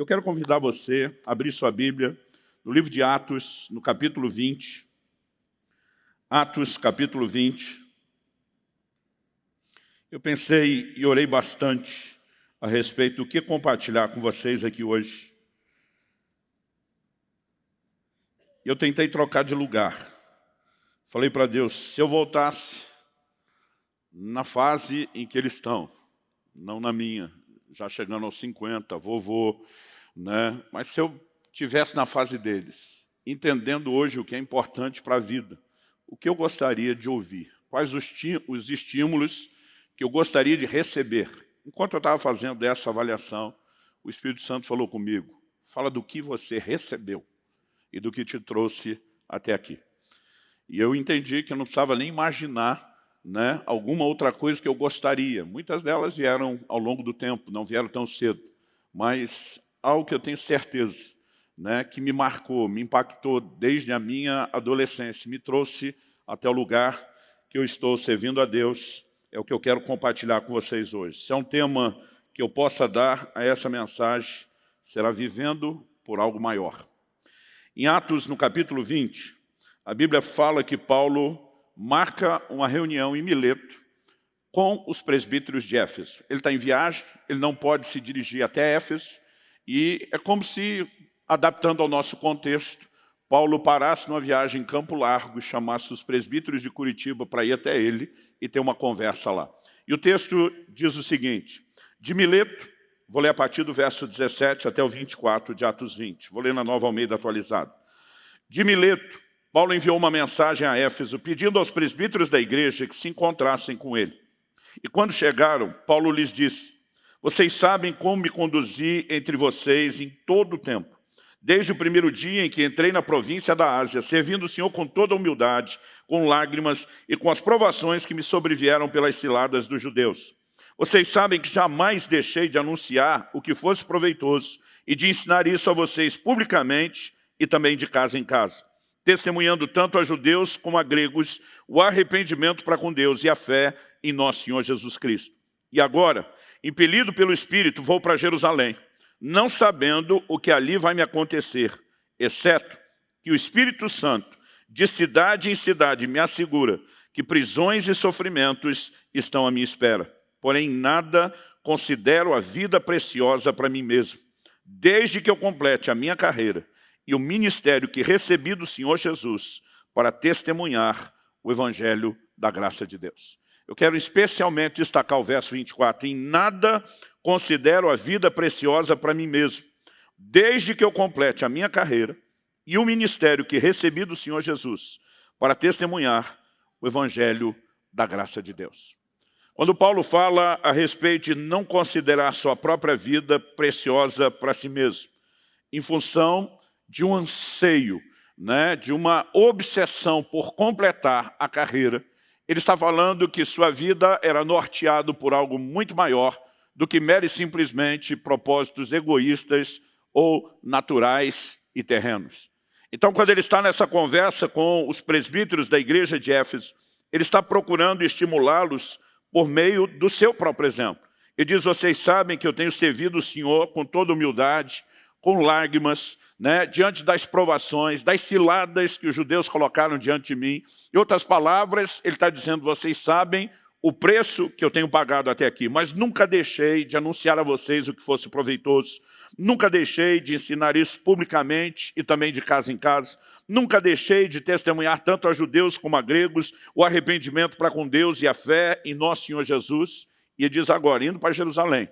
Eu quero convidar você a abrir sua Bíblia no livro de Atos, no capítulo 20. Atos, capítulo 20. Eu pensei e orei bastante a respeito do que compartilhar com vocês aqui hoje. Eu tentei trocar de lugar. Falei para Deus, se eu voltasse na fase em que eles estão, não na minha, já chegando aos 50, vovô, né? mas se eu tivesse na fase deles, entendendo hoje o que é importante para a vida, o que eu gostaria de ouvir, quais os, os estímulos que eu gostaria de receber. Enquanto eu estava fazendo essa avaliação, o Espírito Santo falou comigo, fala do que você recebeu e do que te trouxe até aqui. E eu entendi que eu não precisava nem imaginar né, alguma outra coisa que eu gostaria. Muitas delas vieram ao longo do tempo, não vieram tão cedo. Mas algo que eu tenho certeza, né, que me marcou, me impactou desde a minha adolescência, me trouxe até o lugar que eu estou servindo a Deus, é o que eu quero compartilhar com vocês hoje. Se é um tema que eu possa dar a essa mensagem, será vivendo por algo maior. Em Atos, no capítulo 20, a Bíblia fala que Paulo marca uma reunião em Mileto com os presbíteros de Éfeso. Ele está em viagem, ele não pode se dirigir até Éfeso, e é como se, adaptando ao nosso contexto, Paulo parasse numa viagem em Campo Largo e chamasse os presbíteros de Curitiba para ir até ele e ter uma conversa lá. E o texto diz o seguinte, de Mileto, vou ler a partir do verso 17 até o 24 de Atos 20, vou ler na Nova Almeida atualizada. De Mileto, Paulo enviou uma mensagem a Éfeso pedindo aos presbíteros da igreja que se encontrassem com ele. E quando chegaram, Paulo lhes disse, vocês sabem como me conduzi entre vocês em todo o tempo, desde o primeiro dia em que entrei na província da Ásia, servindo o Senhor com toda humildade, com lágrimas e com as provações que me sobrevieram pelas ciladas dos judeus. Vocês sabem que jamais deixei de anunciar o que fosse proveitoso e de ensinar isso a vocês publicamente e também de casa em casa testemunhando tanto a judeus como a gregos o arrependimento para com Deus e a fé em nosso Senhor Jesus Cristo. E agora, impelido pelo Espírito, vou para Jerusalém, não sabendo o que ali vai me acontecer, exceto que o Espírito Santo, de cidade em cidade, me assegura que prisões e sofrimentos estão à minha espera. Porém, nada considero a vida preciosa para mim mesmo, desde que eu complete a minha carreira e o ministério que recebi do Senhor Jesus para testemunhar o Evangelho da graça de Deus. Eu quero especialmente destacar o verso 24. Em nada considero a vida preciosa para mim mesmo, desde que eu complete a minha carreira e o ministério que recebi do Senhor Jesus para testemunhar o Evangelho da graça de Deus. Quando Paulo fala a respeito de não considerar sua própria vida preciosa para si mesmo, em função de um anseio, né, de uma obsessão por completar a carreira, ele está falando que sua vida era norteado por algo muito maior do que mere simplesmente propósitos egoístas ou naturais e terrenos. Então, quando ele está nessa conversa com os presbíteros da igreja de Éfeso, ele está procurando estimulá-los por meio do seu próprio exemplo. Ele diz, vocês sabem que eu tenho servido o Senhor com toda humildade, com lágrimas, né, diante das provações, das ciladas que os judeus colocaram diante de mim. Em outras palavras, ele está dizendo, vocês sabem o preço que eu tenho pagado até aqui, mas nunca deixei de anunciar a vocês o que fosse proveitoso, nunca deixei de ensinar isso publicamente e também de casa em casa, nunca deixei de testemunhar tanto a judeus como a gregos o arrependimento para com Deus e a fé em nosso Senhor Jesus. E diz agora, indo para Jerusalém,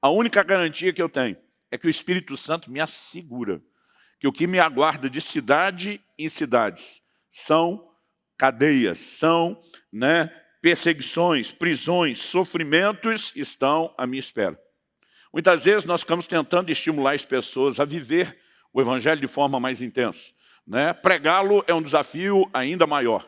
a única garantia que eu tenho é que o Espírito Santo me assegura que o que me aguarda de cidade em cidades são cadeias, são né, perseguições, prisões, sofrimentos estão à minha espera. Muitas vezes nós ficamos tentando estimular as pessoas a viver o Evangelho de forma mais intensa. Né? Pregá-lo é um desafio ainda maior.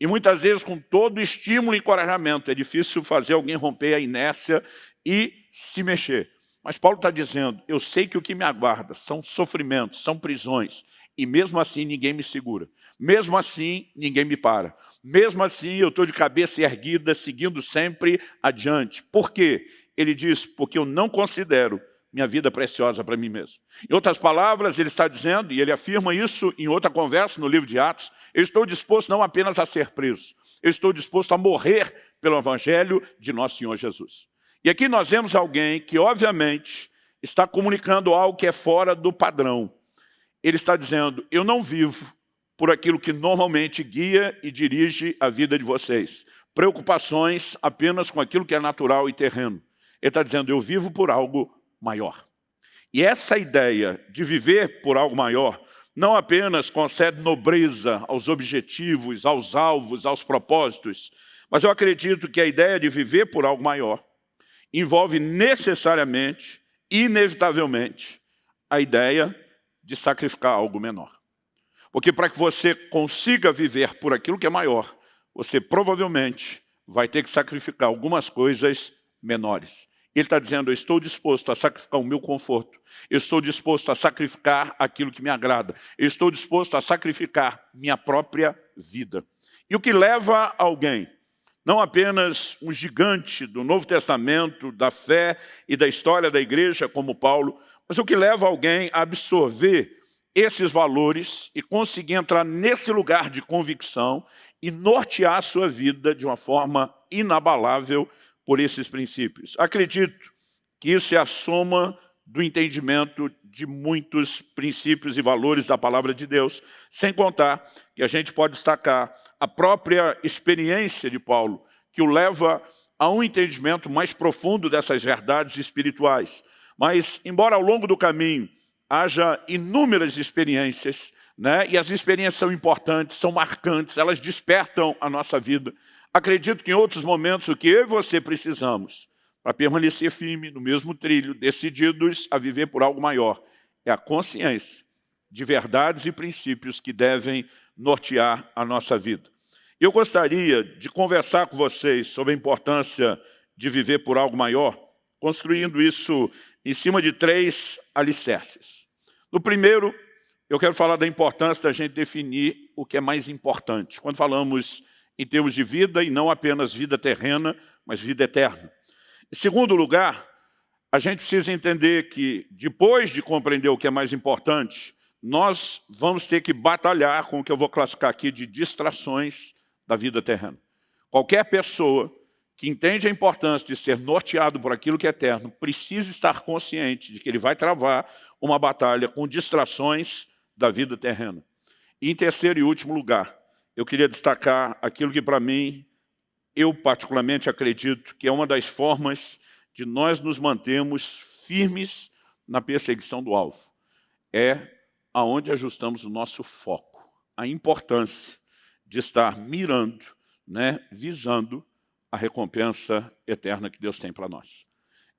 E muitas vezes, com todo estímulo e encorajamento, é difícil fazer alguém romper a inércia e se mexer. Mas Paulo está dizendo, eu sei que o que me aguarda são sofrimentos, são prisões, e mesmo assim ninguém me segura. Mesmo assim, ninguém me para. Mesmo assim, eu estou de cabeça erguida, seguindo sempre adiante. Por quê? Ele diz, porque eu não considero minha vida preciosa para mim mesmo. Em outras palavras, ele está dizendo, e ele afirma isso em outra conversa no livro de Atos, eu estou disposto não apenas a ser preso, eu estou disposto a morrer pelo Evangelho de nosso Senhor Jesus. E aqui nós vemos alguém que, obviamente, está comunicando algo que é fora do padrão. Ele está dizendo, eu não vivo por aquilo que normalmente guia e dirige a vida de vocês. Preocupações apenas com aquilo que é natural e terreno. Ele está dizendo, eu vivo por algo maior. E essa ideia de viver por algo maior não apenas concede nobreza aos objetivos, aos alvos, aos propósitos, mas eu acredito que a ideia de viver por algo maior envolve necessariamente, inevitavelmente, a ideia de sacrificar algo menor. Porque para que você consiga viver por aquilo que é maior, você provavelmente vai ter que sacrificar algumas coisas menores. Ele está dizendo, eu estou disposto a sacrificar o meu conforto, eu estou disposto a sacrificar aquilo que me agrada, eu estou disposto a sacrificar minha própria vida. E o que leva alguém, não apenas um gigante do Novo Testamento, da fé e da história da igreja como Paulo, mas o que leva alguém a absorver esses valores e conseguir entrar nesse lugar de convicção e nortear a sua vida de uma forma inabalável por esses princípios. Acredito que isso é a soma do entendimento de muitos princípios e valores da palavra de Deus, sem contar que a gente pode destacar a própria experiência de Paulo, que o leva a um entendimento mais profundo dessas verdades espirituais. Mas, embora ao longo do caminho haja inúmeras experiências, né? e as experiências são importantes, são marcantes, elas despertam a nossa vida. Acredito que em outros momentos o que eu e você precisamos para permanecer firme no mesmo trilho, decididos a viver por algo maior, é a consciência de verdades e princípios que devem nortear a nossa vida. Eu gostaria de conversar com vocês sobre a importância de viver por algo maior, construindo isso em cima de três alicerces. No primeiro, eu quero falar da importância da gente definir o que é mais importante. Quando falamos em termos de vida, e não apenas vida terrena, mas vida eterna. Em segundo lugar, a gente precisa entender que, depois de compreender o que é mais importante, nós vamos ter que batalhar com o que eu vou classificar aqui de distrações da vida terrena. Qualquer pessoa que entende a importância de ser norteado por aquilo que é eterno, precisa estar consciente de que ele vai travar uma batalha com distrações da vida terrena. E em terceiro e último lugar, eu queria destacar aquilo que para mim, eu particularmente acredito que é uma das formas de nós nos mantermos firmes na perseguição do alvo. É aonde ajustamos o nosso foco, a importância de estar mirando, né, visando a recompensa eterna que Deus tem para nós.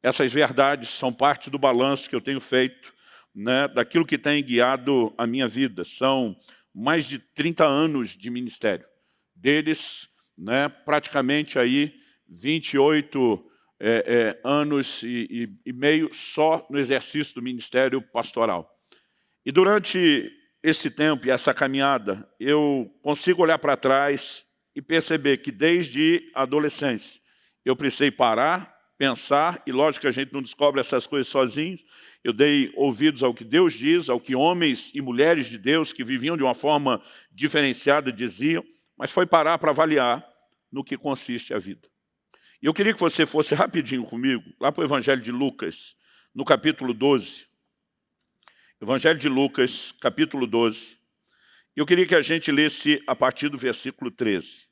Essas verdades são parte do balanço que eu tenho feito né, daquilo que tem guiado a minha vida. São mais de 30 anos de ministério. Deles, né, praticamente aí 28 é, é, anos e, e, e meio só no exercício do ministério pastoral. E durante esse tempo e essa caminhada, eu consigo olhar para trás e perceber que desde a adolescência eu precisei parar, pensar, e lógico que a gente não descobre essas coisas sozinhos, eu dei ouvidos ao que Deus diz, ao que homens e mulheres de Deus que viviam de uma forma diferenciada diziam, mas foi parar para avaliar no que consiste a vida. E eu queria que você fosse rapidinho comigo, lá para o Evangelho de Lucas, no capítulo 12. Evangelho de Lucas, capítulo 12. Eu queria que a gente lesse a partir do versículo 13.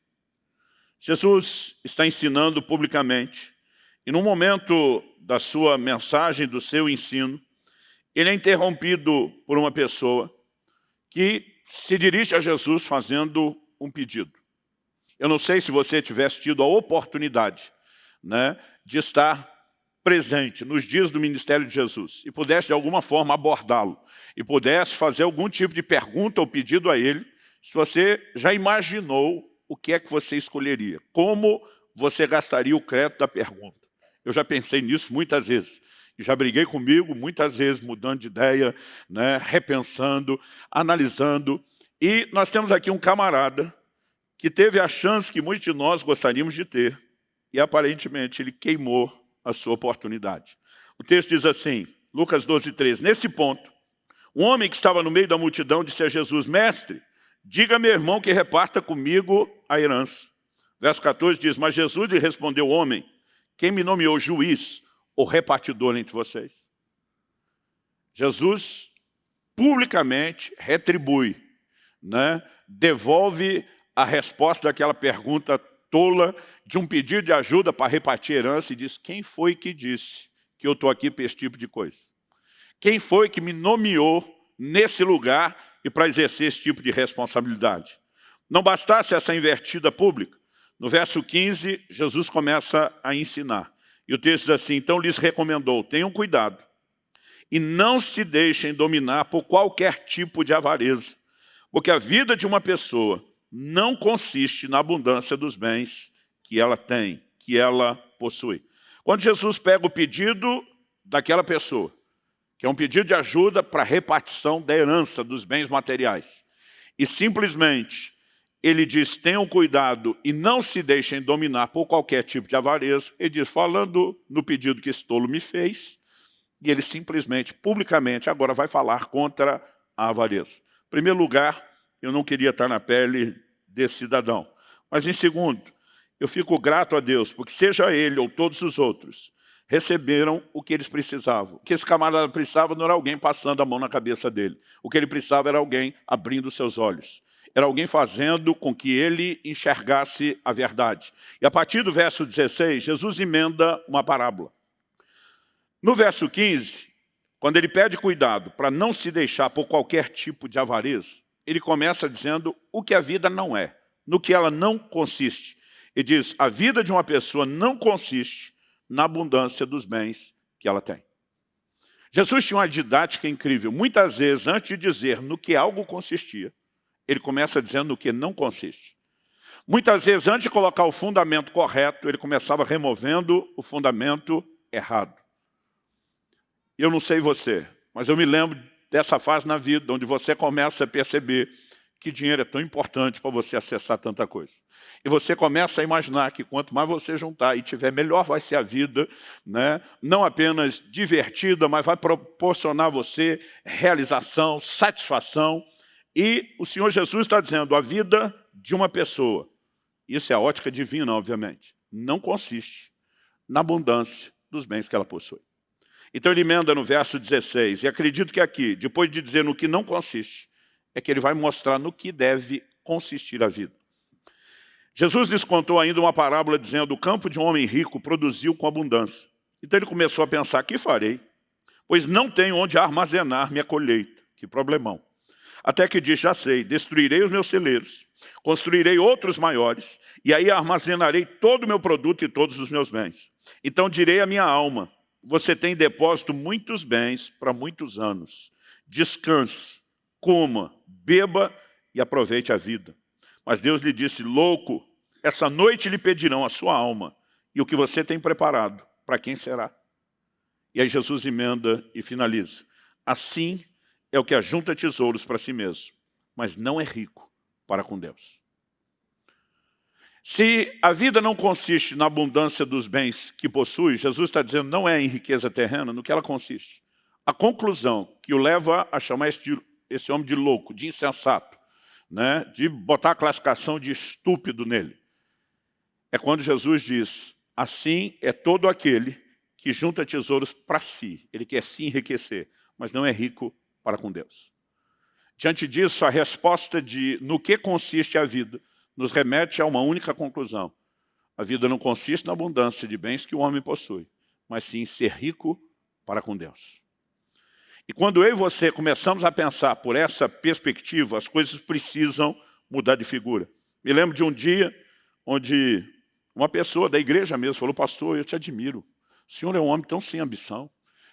Jesus está ensinando publicamente, e no momento da sua mensagem, do seu ensino, ele é interrompido por uma pessoa que se dirige a Jesus fazendo um pedido. Eu não sei se você tivesse tido a oportunidade né, de estar presente nos dias do ministério de Jesus e pudesse de alguma forma abordá-lo e pudesse fazer algum tipo de pergunta ou pedido a ele, se você já imaginou o que é que você escolheria, como você gastaria o crédito da pergunta. Eu já pensei nisso muitas vezes. Já briguei comigo muitas vezes, mudando de ideia, né, repensando, analisando. E nós temos aqui um camarada que teve a chance que muitos de nós gostaríamos de ter, e aparentemente ele queimou a sua oportunidade. O texto diz assim, Lucas 12, 13. Nesse ponto, um homem que estava no meio da multidão disse a Jesus, Mestre, diga meu irmão que reparta comigo a herança. Verso 14 diz, mas Jesus lhe respondeu, homem, quem me nomeou juiz ou repartidor entre vocês? Jesus publicamente retribui, né? devolve a resposta daquela pergunta tola de um pedido de ajuda para repartir herança e diz, quem foi que disse que eu estou aqui para esse tipo de coisa? Quem foi que me nomeou nesse lugar e para exercer esse tipo de responsabilidade? Não bastasse essa invertida pública, no verso 15, Jesus começa a ensinar. E o texto diz assim, então lhes recomendou, tenham cuidado e não se deixem dominar por qualquer tipo de avareza, porque a vida de uma pessoa não consiste na abundância dos bens que ela tem, que ela possui. Quando Jesus pega o pedido daquela pessoa, que é um pedido de ajuda para repartição da herança dos bens materiais, e simplesmente ele diz, tenham cuidado e não se deixem dominar por qualquer tipo de avareza. Ele diz, falando no pedido que esse tolo me fez, e ele simplesmente, publicamente, agora vai falar contra a avareza. Em primeiro lugar, eu não queria estar na pele desse cidadão. Mas em segundo, eu fico grato a Deus, porque seja ele ou todos os outros, receberam o que eles precisavam. O que esse camarada precisava não era alguém passando a mão na cabeça dele. O que ele precisava era alguém abrindo seus olhos. Era alguém fazendo com que ele enxergasse a verdade. E a partir do verso 16, Jesus emenda uma parábola. No verso 15, quando ele pede cuidado para não se deixar por qualquer tipo de avareza, ele começa dizendo o que a vida não é, no que ela não consiste. Ele diz, a vida de uma pessoa não consiste na abundância dos bens que ela tem. Jesus tinha uma didática incrível. Muitas vezes, antes de dizer no que algo consistia, ele começa dizendo no que não consiste. Muitas vezes, antes de colocar o fundamento correto, ele começava removendo o fundamento errado. Eu não sei você, mas eu me lembro dessa fase na vida, onde você começa a perceber que dinheiro é tão importante para você acessar tanta coisa. E você começa a imaginar que quanto mais você juntar e tiver, melhor vai ser a vida, né? não apenas divertida, mas vai proporcionar a você realização, satisfação. E o Senhor Jesus está dizendo, a vida de uma pessoa, isso é a ótica divina, obviamente, não consiste na abundância dos bens que ela possui. Então ele emenda no verso 16, e acredito que aqui, depois de dizer no que não consiste, é que ele vai mostrar no que deve consistir a vida. Jesus lhes contou ainda uma parábola dizendo, o campo de um homem rico produziu com abundância. Então ele começou a pensar, que farei? Pois não tenho onde armazenar minha colheita. Que problemão. Até que disse, já sei, destruirei os meus celeiros, construirei outros maiores, e aí armazenarei todo o meu produto e todos os meus bens. Então direi à minha alma, você tem depósito muitos bens para muitos anos. Descanse, coma, beba e aproveite a vida. Mas Deus lhe disse, louco, essa noite lhe pedirão a sua alma e o que você tem preparado, para quem será? E aí Jesus emenda e finaliza. Assim é o que ajunta tesouros para si mesmo, mas não é rico para com Deus. Se a vida não consiste na abundância dos bens que possui, Jesus está dizendo não é em riqueza terrena, no que ela consiste. A conclusão que o leva a chamar esse, esse homem de louco, de insensato, né, de botar a classificação de estúpido nele, é quando Jesus diz, assim é todo aquele que junta tesouros para si. Ele quer se enriquecer, mas não é rico para com Deus. Diante disso, a resposta de no que consiste a vida nos remete a uma única conclusão. A vida não consiste na abundância de bens que o homem possui, mas sim em ser rico para com Deus. E quando eu e você começamos a pensar por essa perspectiva, as coisas precisam mudar de figura. Me lembro de um dia onde uma pessoa da igreja mesmo falou, pastor, eu te admiro. O senhor é um homem tão sem ambição.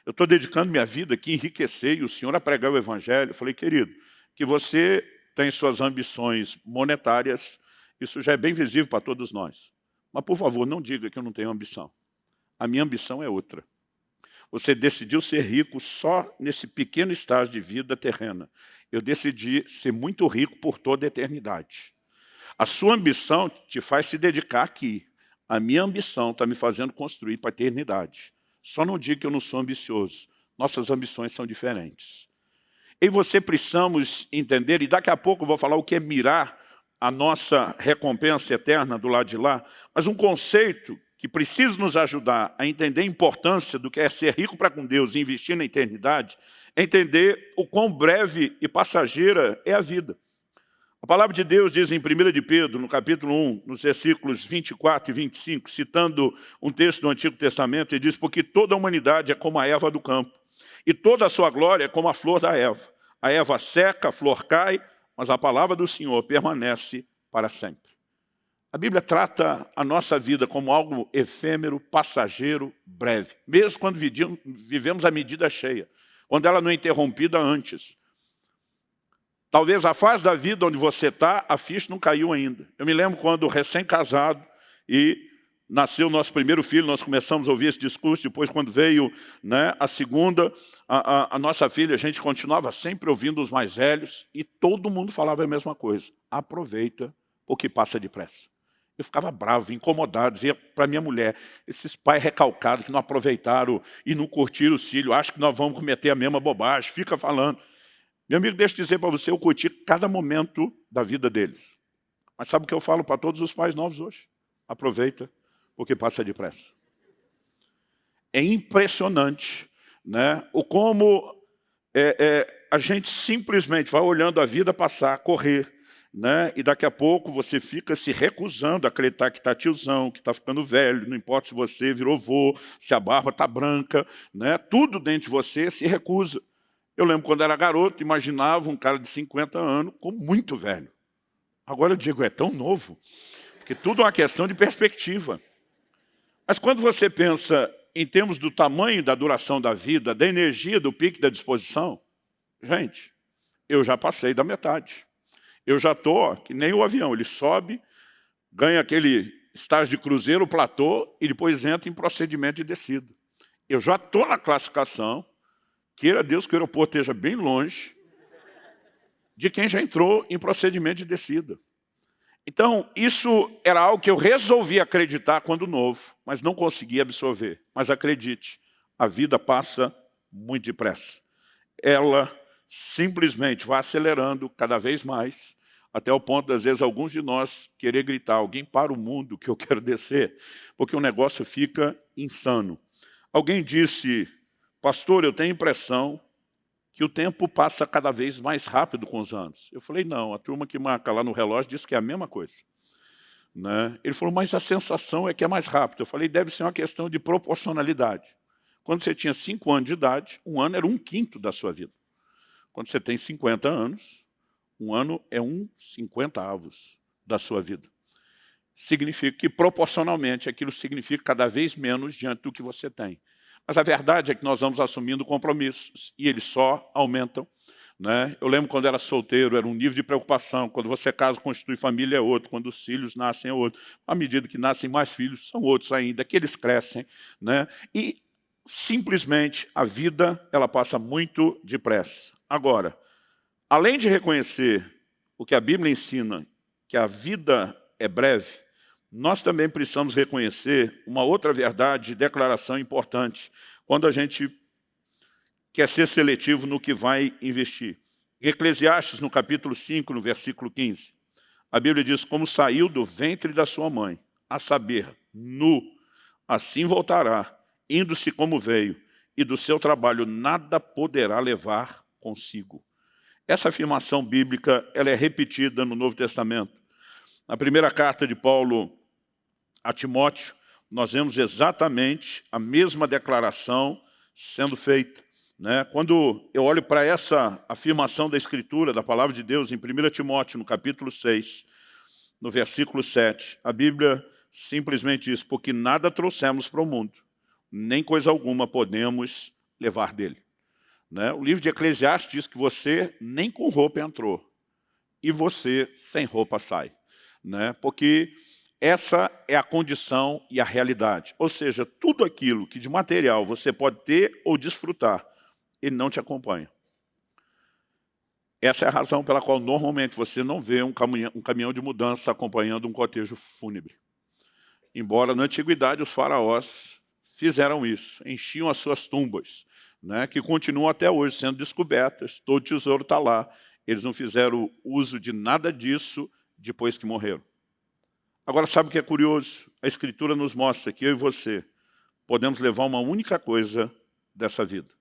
Eu estou dedicando minha vida aqui a enriquecer e o senhor a pregar o evangelho. Eu falei, querido, que você tem suas ambições monetárias, isso já é bem visível para todos nós. Mas, por favor, não diga que eu não tenho ambição. A minha ambição é outra. Você decidiu ser rico só nesse pequeno estágio de vida terrena. Eu decidi ser muito rico por toda a eternidade. A sua ambição te faz se dedicar aqui. A minha ambição está me fazendo construir para a eternidade. Só não diga que eu não sou ambicioso, nossas ambições são diferentes. E você precisamos entender, e daqui a pouco eu vou falar o que é mirar a nossa recompensa eterna do lado de lá, mas um conceito que precisa nos ajudar a entender a importância do que é ser rico para com Deus e investir na eternidade, é entender o quão breve e passageira é a vida. A palavra de Deus diz em 1 de Pedro, no capítulo 1, nos versículos 24 e 25, citando um texto do Antigo Testamento, ele diz, porque toda a humanidade é como a erva do campo, e toda a sua glória é como a flor da erva. A erva seca, a flor cai, mas a palavra do Senhor permanece para sempre. A Bíblia trata a nossa vida como algo efêmero, passageiro, breve. Mesmo quando vivemos a medida cheia, quando ela não é interrompida antes. Talvez a fase da vida onde você está, a ficha não caiu ainda. Eu me lembro quando recém-casado e nasceu o nosso primeiro filho, nós começamos a ouvir esse discurso, depois quando veio né, a segunda, a, a, a, nossa filha, a gente continuava sempre ouvindo os mais velhos e todo mundo falava a mesma coisa. Aproveita, porque passa depressa. Eu ficava bravo, incomodado, dizia para minha mulher, esses pais recalcados que não aproveitaram e não curtiram os filhos, acho que nós vamos cometer a mesma bobagem, fica falando. Meu amigo, deixa eu dizer para você, eu curti cada momento da vida deles. Mas sabe o que eu falo para todos os pais novos hoje? Aproveita, porque passa depressa. É impressionante né, o como é, é, a gente simplesmente vai olhando a vida passar, correr, né, e daqui a pouco você fica se recusando a acreditar que está tiozão, que está ficando velho, não importa se você virou vô, se a barba está branca, né, tudo dentro de você se recusa. Eu lembro quando era garoto, imaginava um cara de 50 anos como muito velho. Agora eu digo, é tão novo, porque tudo é uma questão de perspectiva. Mas quando você pensa em termos do tamanho da duração da vida, da energia, do pique da disposição, gente, eu já passei da metade. Eu já estou, que nem o avião, ele sobe, ganha aquele estágio de cruzeiro, platô, e depois entra em procedimento de descida. Eu já estou na classificação, Queira Deus que o aeroporto esteja bem longe de quem já entrou em procedimento de descida. Então, isso era algo que eu resolvi acreditar quando novo, mas não consegui absorver. Mas acredite, a vida passa muito depressa. Ela simplesmente vai acelerando cada vez mais, até o ponto, às vezes, alguns de nós querer gritar, alguém para o mundo que eu quero descer, porque o negócio fica insano. Alguém disse pastor, eu tenho impressão que o tempo passa cada vez mais rápido com os anos. Eu falei, não, a turma que marca lá no relógio diz que é a mesma coisa. Né? Ele falou, mas a sensação é que é mais rápido. Eu falei, deve ser uma questão de proporcionalidade. Quando você tinha 5 anos de idade, um ano era um quinto da sua vida. Quando você tem 50 anos, um ano é um cinquentavos da sua vida. Significa que, proporcionalmente, aquilo significa cada vez menos diante do que você tem. Mas a verdade é que nós vamos assumindo compromissos e eles só aumentam. Né? Eu lembro quando era solteiro, era um nível de preocupação. Quando você casa, constitui família, é outro. Quando os filhos nascem, é outro. À medida que nascem mais filhos, são outros ainda, que eles crescem. Né? E simplesmente a vida ela passa muito depressa. Agora, além de reconhecer o que a Bíblia ensina, que a vida é breve, nós também precisamos reconhecer uma outra verdade de declaração importante, quando a gente quer ser seletivo no que vai investir. Eclesiastes, no capítulo 5, no versículo 15, a Bíblia diz, como saiu do ventre da sua mãe, a saber, nu, assim voltará, indo-se como veio, e do seu trabalho nada poderá levar consigo. Essa afirmação bíblica ela é repetida no Novo Testamento. Na primeira carta de Paulo a Timóteo, nós vemos exatamente a mesma declaração sendo feita. Né? Quando eu olho para essa afirmação da Escritura, da Palavra de Deus, em 1 Timóteo, no capítulo 6, no versículo 7, a Bíblia simplesmente diz, porque nada trouxemos para o mundo, nem coisa alguma podemos levar dele. Né? O livro de Eclesiastes diz que você nem com roupa entrou, e você sem roupa sai. Né? Porque essa é a condição e a realidade. Ou seja, tudo aquilo que de material você pode ter ou desfrutar, ele não te acompanha. Essa é a razão pela qual normalmente você não vê um caminhão, um caminhão de mudança acompanhando um cotejo fúnebre. Embora na antiguidade os faraós fizeram isso, enchiam as suas tumbas né, que continuam até hoje sendo descobertas, todo tesouro está lá. Eles não fizeram uso de nada disso depois que morreram. Agora, sabe o que é curioso? A Escritura nos mostra que eu e você podemos levar uma única coisa dessa vida.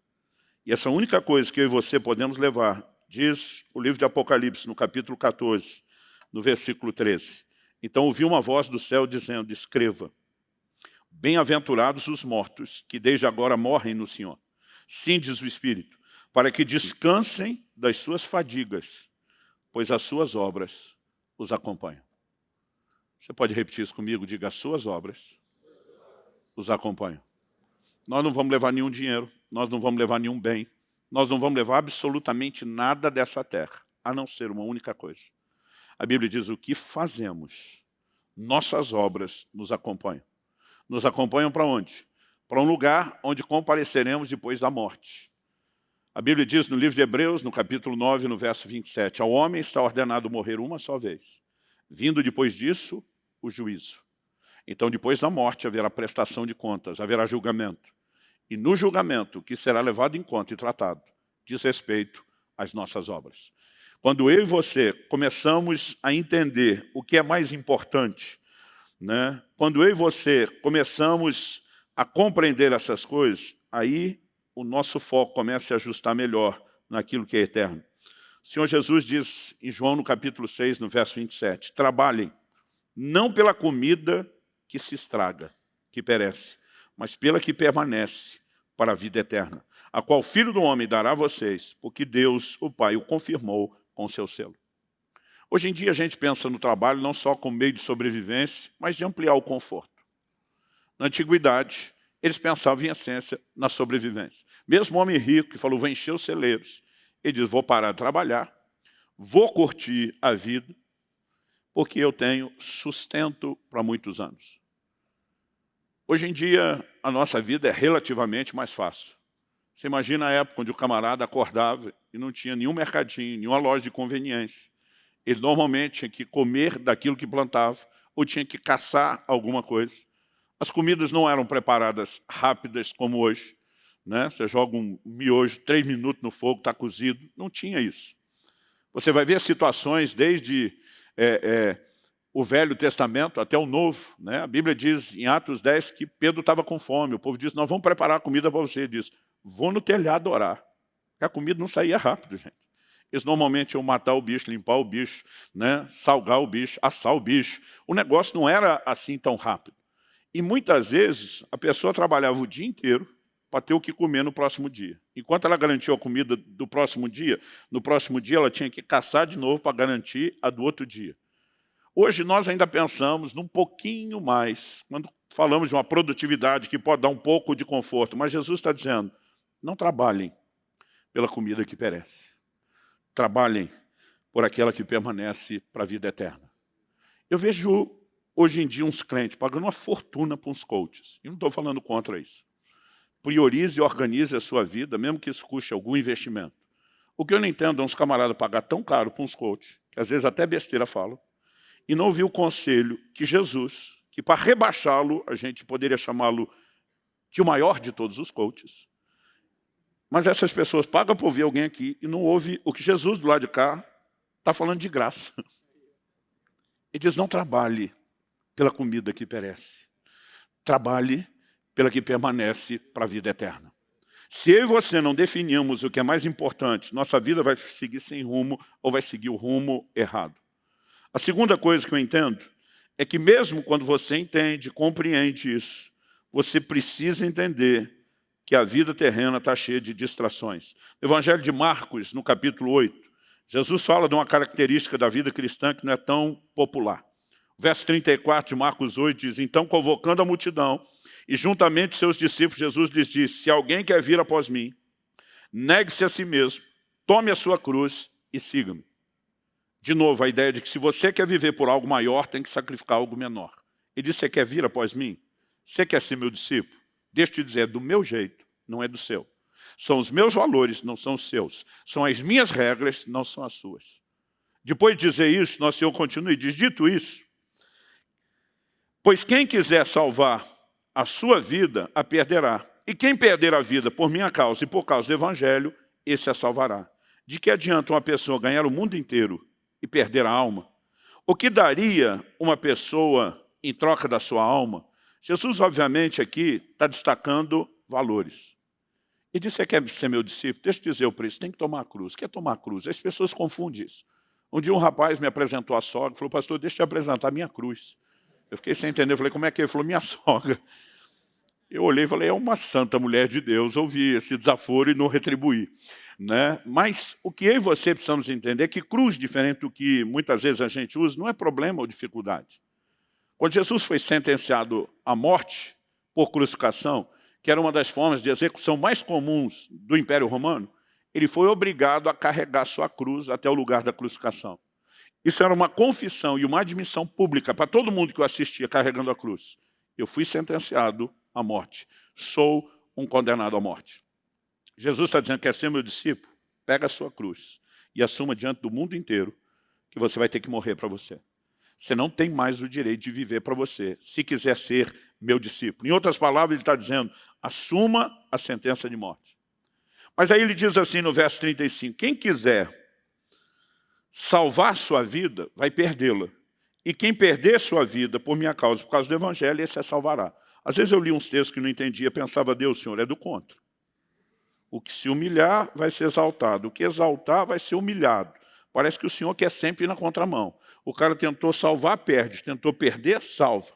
E essa única coisa que eu e você podemos levar, diz o livro de Apocalipse, no capítulo 14, no versículo 13. Então ouvi uma voz do céu dizendo, escreva, bem-aventurados os mortos, que desde agora morrem no Senhor. Sim, diz o Espírito, para que descansem das suas fadigas, pois as suas obras os acompanham. Você pode repetir isso comigo? Diga, as suas obras os acompanham. Nós não vamos levar nenhum dinheiro, nós não vamos levar nenhum bem, nós não vamos levar absolutamente nada dessa terra, a não ser uma única coisa. A Bíblia diz o que fazemos, nossas obras nos acompanham. Nos acompanham para onde? Para um lugar onde compareceremos depois da morte. A Bíblia diz no livro de Hebreus, no capítulo 9, no verso 27, ao homem está ordenado morrer uma só vez, vindo depois disso o juízo. Então, depois da morte, haverá prestação de contas, haverá julgamento. E no julgamento, que será levado em conta e tratado, diz respeito às nossas obras. Quando eu e você começamos a entender o que é mais importante, né? quando eu e você começamos a compreender essas coisas, aí o nosso foco começa a ajustar melhor naquilo que é eterno. O Senhor Jesus diz em João no capítulo 6, no verso 27, trabalhem não pela comida que se estraga, que perece, mas pela que permanece para a vida eterna, a qual o Filho do Homem dará a vocês, porque Deus, o Pai, o confirmou com seu selo. Hoje em dia a gente pensa no trabalho não só como meio de sobrevivência, mas de ampliar o conforto. Na antiguidade, eles pensavam em essência na sobrevivência. Mesmo o homem rico que falou, vou encher os celeiros, ele diz, vou parar de trabalhar, vou curtir a vida, porque eu tenho sustento para muitos anos. Hoje em dia, a nossa vida é relativamente mais fácil. Você imagina a época onde o camarada acordava e não tinha nenhum mercadinho, nenhuma loja de conveniência. Ele normalmente tinha que comer daquilo que plantava ou tinha que caçar alguma coisa. As comidas não eram preparadas rápidas como hoje. Né? Você joga um miojo, três minutos no fogo, está cozido. Não tinha isso. Você vai ver situações desde é, é, o Velho Testamento até o Novo. Né? A Bíblia diz em Atos 10 que Pedro estava com fome. O povo disse, nós vamos preparar comida para você. Ele diz, vou no telhado orar. Porque a comida não saía rápido, gente. Eles normalmente iam matar o bicho, limpar o bicho, né? salgar o bicho, assar o bicho. O negócio não era assim tão rápido. E muitas vezes a pessoa trabalhava o dia inteiro para ter o que comer no próximo dia. Enquanto ela garantiu a comida do próximo dia, no próximo dia ela tinha que caçar de novo para garantir a do outro dia. Hoje nós ainda pensamos num pouquinho mais, quando falamos de uma produtividade que pode dar um pouco de conforto, mas Jesus está dizendo, não trabalhem pela comida que perece. Trabalhem por aquela que permanece para a vida eterna. Eu vejo hoje em dia uns crentes pagando uma fortuna para uns coaches. E não estou falando contra isso. Priorize e organize a sua vida, mesmo que isso custe algum investimento. O que eu não entendo é uns camaradas pagar tão caro para uns coaches, que às vezes até besteira falam, e não ouviu o conselho que Jesus, que para rebaixá-lo, a gente poderia chamá-lo de o maior de todos os coaches. Mas essas pessoas pagam para ouvir alguém aqui e não ouve o que Jesus do lado de cá está falando de graça. Ele diz, não trabalhe pela comida que perece. Trabalhe pela que permanece para a vida eterna. Se eu e você não definimos o que é mais importante, nossa vida vai seguir sem rumo ou vai seguir o rumo errado. A segunda coisa que eu entendo é que mesmo quando você entende, compreende isso, você precisa entender que a vida terrena está cheia de distrações. No Evangelho de Marcos, no capítulo 8, Jesus fala de uma característica da vida cristã que não é tão popular. O verso 34 de Marcos 8 diz, Então, convocando a multidão, e juntamente seus discípulos, Jesus lhes disse, Se alguém quer vir após mim, negue-se a si mesmo, tome a sua cruz e siga-me. De novo, a ideia de que se você quer viver por algo maior, tem que sacrificar algo menor. Ele disse, você quer vir após mim? Você quer ser meu discípulo? Deixa eu te dizer, é do meu jeito, não é do seu. São os meus valores, não são os seus. São as minhas regras, não são as suas. Depois de dizer isso, nosso Senhor continua e diz, dito isso, pois quem quiser salvar a sua vida, a perderá. E quem perder a vida por minha causa e por causa do Evangelho, esse a salvará. De que adianta uma pessoa ganhar o mundo inteiro e perder a alma? O que daria uma pessoa em troca da sua alma? Jesus, obviamente, aqui está destacando valores. E disse, você quer ser meu discípulo? Deixa eu dizer o preço, tem que tomar a cruz. Quer tomar a cruz? As pessoas confundem isso. Um dia um rapaz me apresentou a sogra, falou, pastor, deixa eu te apresentar a minha cruz. Eu fiquei sem entender, falei, como é que é? Ele falou, minha sogra. Eu olhei e falei, é uma santa mulher de Deus, ouvi esse desaforo e não retribuí. Né? Mas o que eu e você precisamos entender é que cruz, diferente do que muitas vezes a gente usa, não é problema ou dificuldade. Quando Jesus foi sentenciado à morte por crucificação, que era uma das formas de execução mais comuns do Império Romano, ele foi obrigado a carregar sua cruz até o lugar da crucificação. Isso era uma confissão e uma admissão pública para todo mundo que o assistia carregando a cruz. Eu fui sentenciado à morte. Sou um condenado à morte. Jesus está dizendo que quer ser meu discípulo? Pega a sua cruz e assuma diante do mundo inteiro que você vai ter que morrer para você. Você não tem mais o direito de viver para você, se quiser ser meu discípulo. Em outras palavras, ele está dizendo, assuma a sentença de morte. Mas aí ele diz assim no verso 35, quem quiser salvar sua vida, vai perdê-la. E quem perder sua vida por minha causa, por causa do Evangelho, esse a salvará. Às vezes eu li uns textos que não entendia, pensava, Deus, Senhor, é do contra. O que se humilhar vai ser exaltado, o que exaltar vai ser humilhado. Parece que o Senhor quer sempre ir na contramão. O cara tentou salvar, perde. Tentou perder, salva.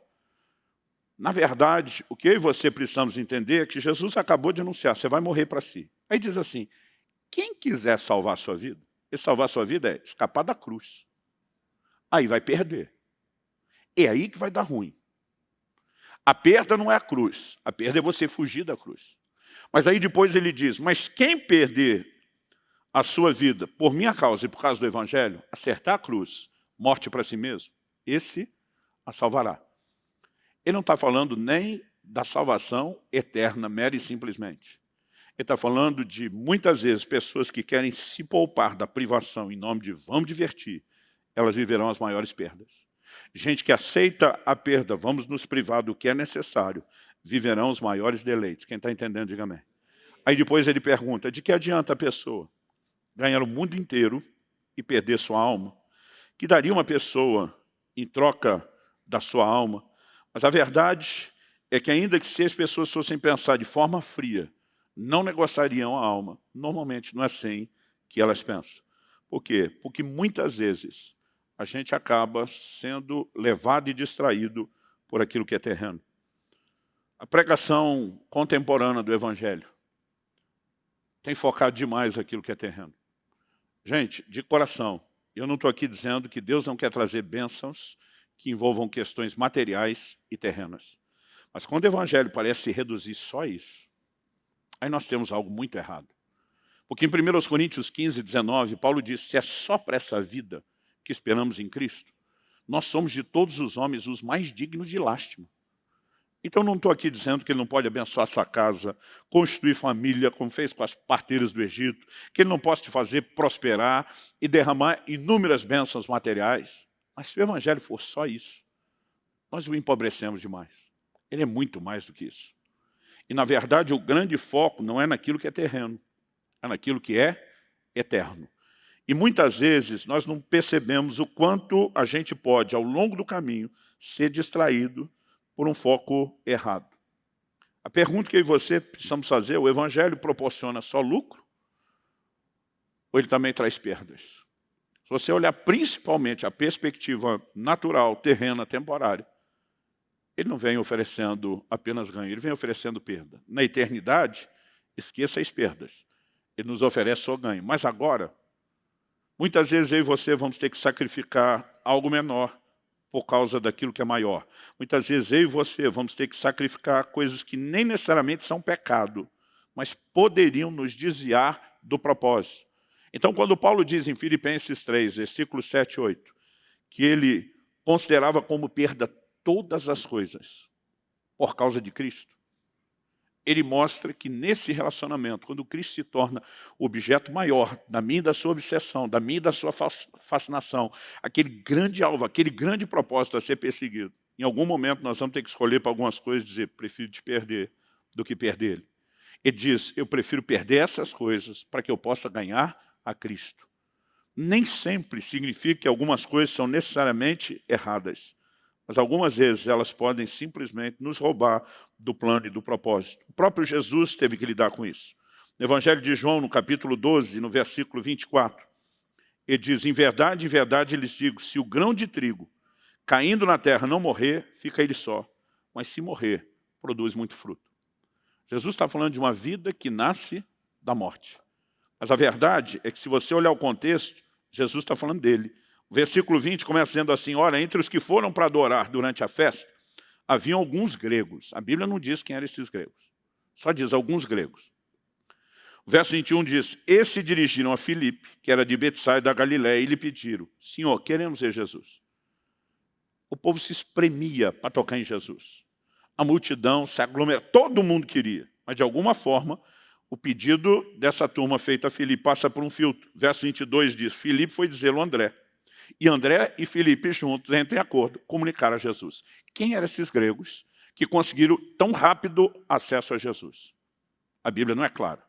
Na verdade, o que eu e você precisamos entender é que Jesus acabou de anunciar, você vai morrer para si. Aí diz assim, quem quiser salvar a sua vida, e salvar a sua vida é escapar da cruz. Aí vai perder. É aí que vai dar ruim. A perda não é a cruz, a perda é você fugir da cruz. Mas aí depois ele diz, mas quem perder a sua vida por minha causa e por causa do Evangelho, acertar a cruz, morte para si mesmo, esse a salvará. Ele não está falando nem da salvação eterna, mera e simplesmente. Ele está falando de, muitas vezes, pessoas que querem se poupar da privação em nome de vamos divertir, elas viverão as maiores perdas. Gente que aceita a perda, vamos nos privar do que é necessário, viverão os maiores deleites. Quem está entendendo, diga amém. Aí depois ele pergunta, de que adianta a pessoa ganhar o mundo inteiro e perder sua alma? Que daria uma pessoa em troca da sua alma? Mas a verdade é que ainda que se as pessoas fossem pensar de forma fria, não negociariam a alma. Normalmente não é assim que elas pensam. Por quê? Porque muitas vezes a gente acaba sendo levado e distraído por aquilo que é terreno. A pregação contemporânea do Evangelho tem focado demais aquilo que é terreno. Gente, de coração, eu não estou aqui dizendo que Deus não quer trazer bênçãos que envolvam questões materiais e terrenas. Mas quando o Evangelho parece se reduzir só a isso, Aí nós temos algo muito errado. Porque em 1 Coríntios 15, 19, Paulo diz, se é só para essa vida que esperamos em Cristo, nós somos de todos os homens os mais dignos de lástima. Então não estou aqui dizendo que ele não pode abençoar sua casa, construir família, como fez com as parteiras do Egito, que ele não possa te fazer prosperar e derramar inúmeras bênçãos materiais. Mas se o Evangelho for só isso, nós o empobrecemos demais. Ele é muito mais do que isso. E, na verdade, o grande foco não é naquilo que é terreno, é naquilo que é eterno. E muitas vezes nós não percebemos o quanto a gente pode, ao longo do caminho, ser distraído por um foco errado. A pergunta que eu e você precisamos fazer, o Evangelho proporciona só lucro? Ou ele também traz perdas? Se você olhar principalmente a perspectiva natural, terrena, temporária, ele não vem oferecendo apenas ganho, ele vem oferecendo perda. Na eternidade, esqueça as perdas. Ele nos oferece só ganho. Mas agora, muitas vezes eu e você vamos ter que sacrificar algo menor por causa daquilo que é maior. Muitas vezes eu e você vamos ter que sacrificar coisas que nem necessariamente são pecado, mas poderiam nos desviar do propósito. Então, quando Paulo diz em Filipenses 3, versículos 7 e 8, que ele considerava como perda todas as coisas por causa de Cristo, ele mostra que nesse relacionamento, quando Cristo se torna o objeto maior da minha e da sua obsessão, da minha e da sua fascinação, aquele grande alvo, aquele grande propósito a ser perseguido, em algum momento nós vamos ter que escolher para algumas coisas e dizer, prefiro te perder do que perder ele. Ele diz, eu prefiro perder essas coisas para que eu possa ganhar a Cristo. Nem sempre significa que algumas coisas são necessariamente erradas, mas algumas vezes elas podem simplesmente nos roubar do plano e do propósito. O próprio Jesus teve que lidar com isso. No Evangelho de João, no capítulo 12, no versículo 24, ele diz, em verdade, em verdade lhes digo, se o grão de trigo caindo na terra não morrer, fica ele só, mas se morrer, produz muito fruto. Jesus está falando de uma vida que nasce da morte. Mas a verdade é que se você olhar o contexto, Jesus está falando dele. O versículo 20 começa dizendo assim, ora, entre os que foram para adorar durante a festa, haviam alguns gregos. A Bíblia não diz quem eram esses gregos. Só diz alguns gregos. O verso 21 diz, esses se dirigiram a Filipe, que era de Betsaida da Galiléia, e lhe pediram, Senhor, queremos ver Jesus. O povo se espremia para tocar em Jesus a multidão se aglomera, todo mundo queria, mas de alguma forma o pedido dessa turma feita a Filipe passa por um filtro. Verso 22 diz, Filipe foi dizê-lo a André. E André e Filipe juntos entram em acordo, comunicaram a Jesus. Quem eram esses gregos que conseguiram tão rápido acesso a Jesus? A Bíblia não é clara.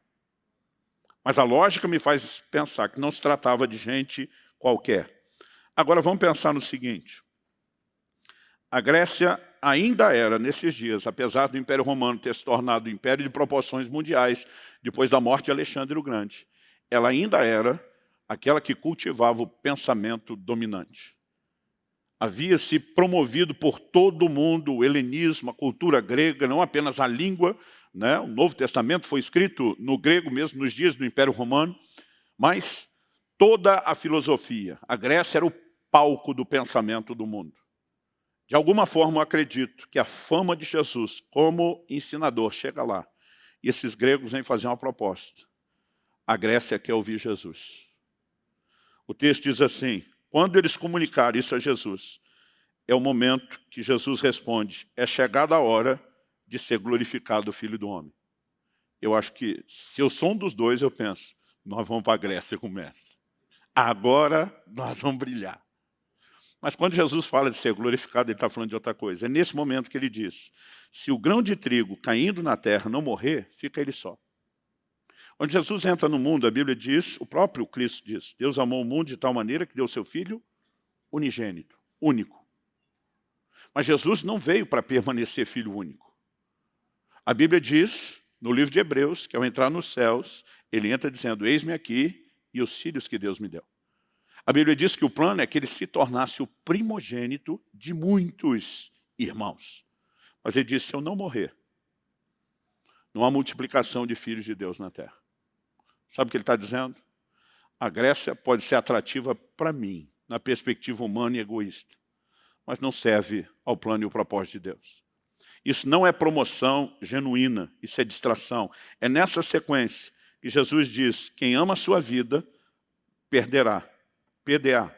Mas a lógica me faz pensar que não se tratava de gente qualquer. Agora vamos pensar no seguinte. A Grécia ainda era, nesses dias, apesar do Império Romano ter se tornado um império de proporções mundiais, depois da morte de Alexandre o Grande, ela ainda era aquela que cultivava o pensamento dominante. Havia se promovido por todo o mundo o helenismo, a cultura grega, não apenas a língua, né? o Novo Testamento foi escrito no grego mesmo nos dias do Império Romano, mas toda a filosofia. A Grécia era o palco do pensamento do mundo. De alguma forma, eu acredito que a fama de Jesus como ensinador chega lá. E esses gregos vêm fazer uma proposta. A Grécia quer ouvir Jesus. O texto diz assim, quando eles comunicaram isso a Jesus, é o momento que Jesus responde, é chegada a hora de ser glorificado o Filho do Homem. Eu acho que, se eu sou um dos dois, eu penso, nós vamos para a Grécia com o mestre. Agora nós vamos brilhar. Mas quando Jesus fala de ser glorificado, ele está falando de outra coisa. É nesse momento que ele diz, se o grão de trigo caindo na terra não morrer, fica ele só. Quando Jesus entra no mundo, a Bíblia diz, o próprio Cristo diz, Deus amou o mundo de tal maneira que deu seu Filho unigênito, único. Mas Jesus não veio para permanecer filho único. A Bíblia diz, no livro de Hebreus, que ao entrar nos céus, ele entra dizendo, eis-me aqui e os filhos que Deus me deu. A Bíblia diz que o plano é que ele se tornasse o primogênito de muitos irmãos. Mas ele disse, se eu não morrer, não há multiplicação de filhos de Deus na terra. Sabe o que ele está dizendo? A Grécia pode ser atrativa para mim, na perspectiva humana e egoísta, mas não serve ao plano e ao propósito de Deus. Isso não é promoção genuína, isso é distração. É nessa sequência que Jesus diz, quem ama a sua vida, perderá. PDA.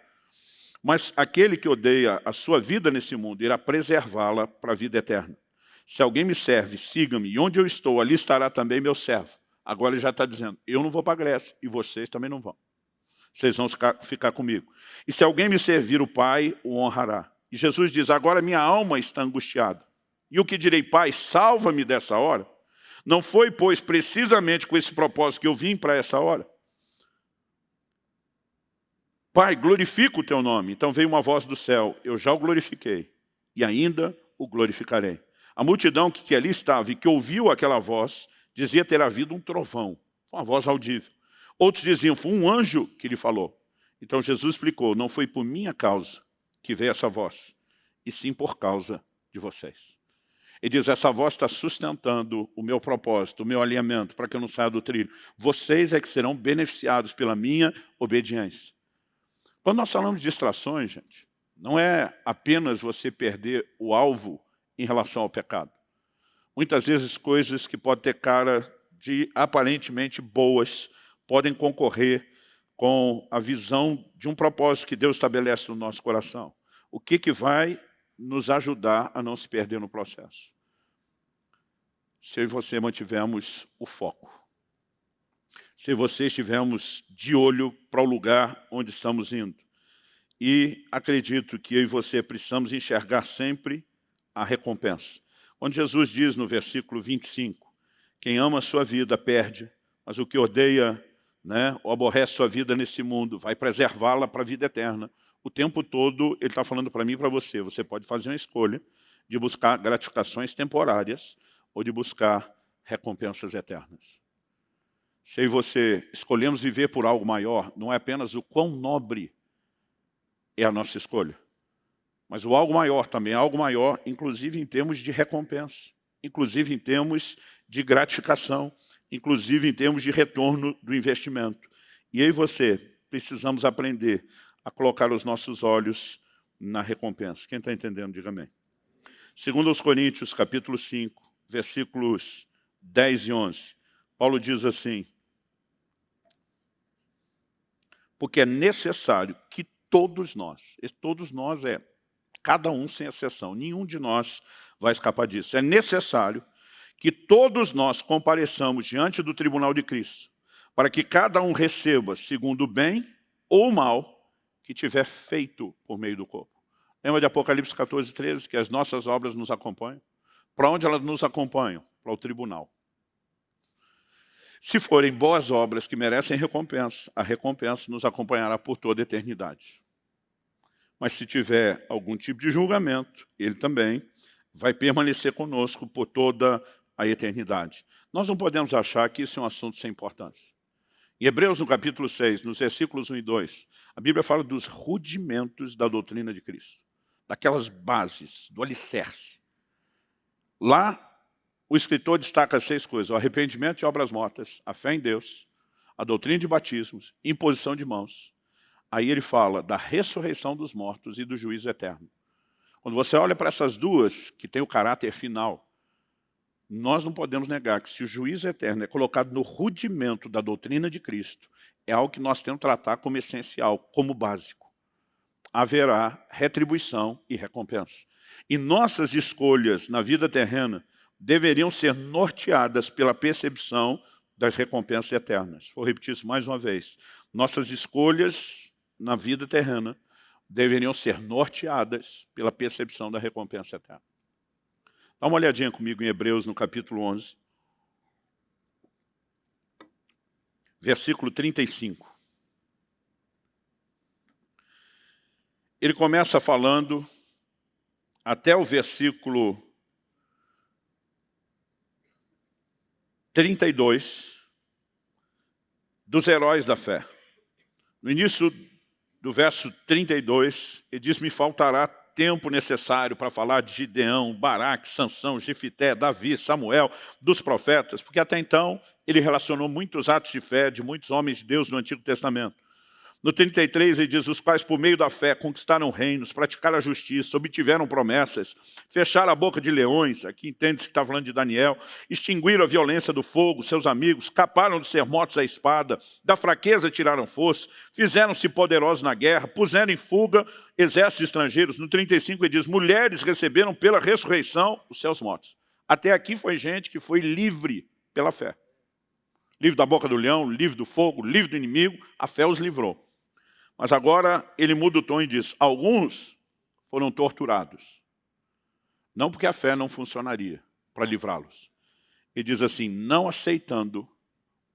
Mas aquele que odeia a sua vida nesse mundo irá preservá-la para a vida eterna. Se alguém me serve, siga-me, e onde eu estou, ali estará também meu servo. Agora ele já está dizendo, eu não vou para a Grécia, e vocês também não vão. Vocês vão ficar, comigo. E se alguém me servir, o Pai o honrará. E Jesus diz, agora minha alma está angustiada. E o que direi, Pai, salva-me dessa hora? Não foi, pois, precisamente com esse propósito que eu vim para essa hora? Pai, glorifica o teu nome. Então veio uma voz do céu, eu já o glorifiquei e ainda o glorificarei. A multidão que, que ali estava e que ouviu aquela voz, dizia ter havido um trovão, uma voz audível. Outros diziam, foi um anjo que lhe falou. Então Jesus explicou, não foi por minha causa que veio essa voz, e sim por causa de vocês. Ele diz, essa voz está sustentando o meu propósito, o meu alinhamento, para que eu não saia do trilho. Vocês é que serão beneficiados pela minha obediência. Quando nós falamos de distrações, gente, não é apenas você perder o alvo em relação ao pecado. Muitas vezes coisas que podem ter cara de aparentemente boas podem concorrer com a visão de um propósito que Deus estabelece no nosso coração. O que, que vai nos ajudar a não se perder no processo? Se eu e você mantivermos o foco se você estivermos de olho para o lugar onde estamos indo. E acredito que eu e você precisamos enxergar sempre a recompensa. Quando Jesus diz no versículo 25 Quem ama a sua vida perde, mas o que odeia né, ou aborrece sua vida nesse mundo vai preservá-la para a vida eterna. O tempo todo ele está falando para mim e para você, você pode fazer uma escolha de buscar gratificações temporárias ou de buscar recompensas eternas. Se eu e você escolhemos viver por algo maior, não é apenas o quão nobre é a nossa escolha, mas o algo maior também, algo maior, inclusive em termos de recompensa, inclusive em termos de gratificação, inclusive em termos de retorno do investimento. E eu e você precisamos aprender a colocar os nossos olhos na recompensa. Quem está entendendo, diga amém. Segundo aos Coríntios, capítulo 5, versículos 10 e 11, Paulo diz assim, porque é necessário que todos nós, todos nós é cada um sem exceção, nenhum de nós vai escapar disso. É necessário que todos nós compareçamos diante do tribunal de Cristo, para que cada um receba segundo o bem ou o mal que tiver feito por meio do corpo. Lembra de Apocalipse 14, 13, que as nossas obras nos acompanham? Para onde elas nos acompanham? Para o tribunal. Se forem boas obras que merecem recompensa, a recompensa nos acompanhará por toda a eternidade. Mas se tiver algum tipo de julgamento, ele também vai permanecer conosco por toda a eternidade. Nós não podemos achar que isso é um assunto sem importância. Em Hebreus, no capítulo 6, nos versículos 1 e 2, a Bíblia fala dos rudimentos da doutrina de Cristo, daquelas bases, do alicerce. Lá, o escritor destaca seis coisas, o arrependimento de obras mortas, a fé em Deus, a doutrina de batismos, imposição de mãos. Aí ele fala da ressurreição dos mortos e do juízo eterno. Quando você olha para essas duas, que tem o caráter final, nós não podemos negar que se o juízo eterno é colocado no rudimento da doutrina de Cristo, é algo que nós temos que tratar como essencial, como básico. Haverá retribuição e recompensa. E nossas escolhas na vida terrena deveriam ser norteadas pela percepção das recompensas eternas. Vou repetir isso mais uma vez. Nossas escolhas na vida terrena deveriam ser norteadas pela percepção da recompensa eterna. Dá uma olhadinha comigo em Hebreus, no capítulo 11. Versículo 35. Ele começa falando até o versículo 32 dos heróis da fé. No início do verso 32, ele diz, me faltará tempo necessário para falar de Gideão, Baraque, Sansão, Jefité, Davi, Samuel, dos profetas, porque até então ele relacionou muitos atos de fé de muitos homens de Deus no Antigo Testamento. No 33 ele diz, os quais por meio da fé conquistaram reinos, praticaram a justiça, obtiveram promessas, fecharam a boca de leões, aqui entende-se que está falando de Daniel, extinguiram a violência do fogo, seus amigos, escaparam de ser mortos à espada, da fraqueza tiraram força, fizeram-se poderosos na guerra, puseram em fuga exércitos estrangeiros. No 35 ele diz, mulheres receberam pela ressurreição os seus mortos. Até aqui foi gente que foi livre pela fé. Livre da boca do leão, livre do fogo, livre do inimigo, a fé os livrou. Mas agora ele muda o tom e diz, alguns foram torturados. Não porque a fé não funcionaria para livrá-los. Ele diz assim, não aceitando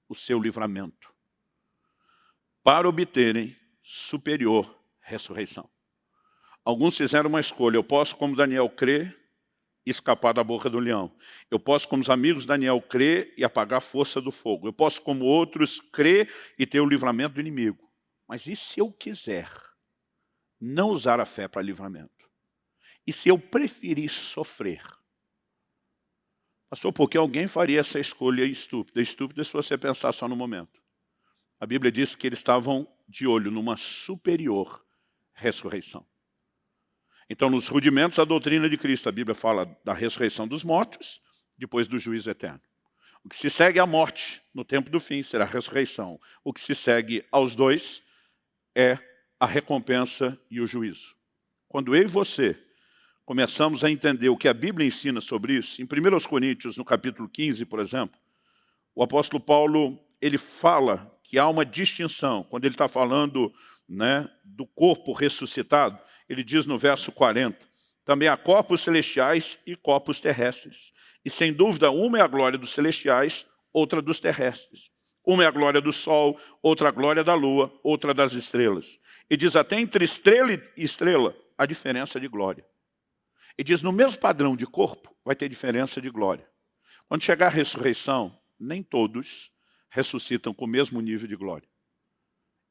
o seu livramento, para obterem superior ressurreição. Alguns fizeram uma escolha, eu posso, como Daniel, crer e escapar da boca do leão. Eu posso, como os amigos Daniel, crer e apagar a força do fogo. Eu posso, como outros, crer e ter o livramento do inimigo. Mas e se eu quiser não usar a fé para livramento? E se eu preferir sofrer? Pastor, porque alguém faria essa escolha estúpida? Estúpida se você pensar só no momento. A Bíblia diz que eles estavam de olho numa superior ressurreição. Então, nos rudimentos da doutrina de Cristo, a Bíblia fala da ressurreição dos mortos, depois do juízo eterno. O que se segue à morte no tempo do fim será a ressurreição. O que se segue aos dois é a recompensa e o juízo. Quando eu e você começamos a entender o que a Bíblia ensina sobre isso, em 1 Coríntios, no capítulo 15, por exemplo, o apóstolo Paulo ele fala que há uma distinção, quando ele está falando né, do corpo ressuscitado, ele diz no verso 40, Também há corpos celestiais e corpos terrestres. E sem dúvida, uma é a glória dos celestiais, outra dos terrestres. Uma é a glória do sol, outra a glória da lua, outra das estrelas. E diz até entre estrela e estrela, a diferença de glória. E diz, no mesmo padrão de corpo, vai ter diferença de glória. Quando chegar a ressurreição, nem todos ressuscitam com o mesmo nível de glória.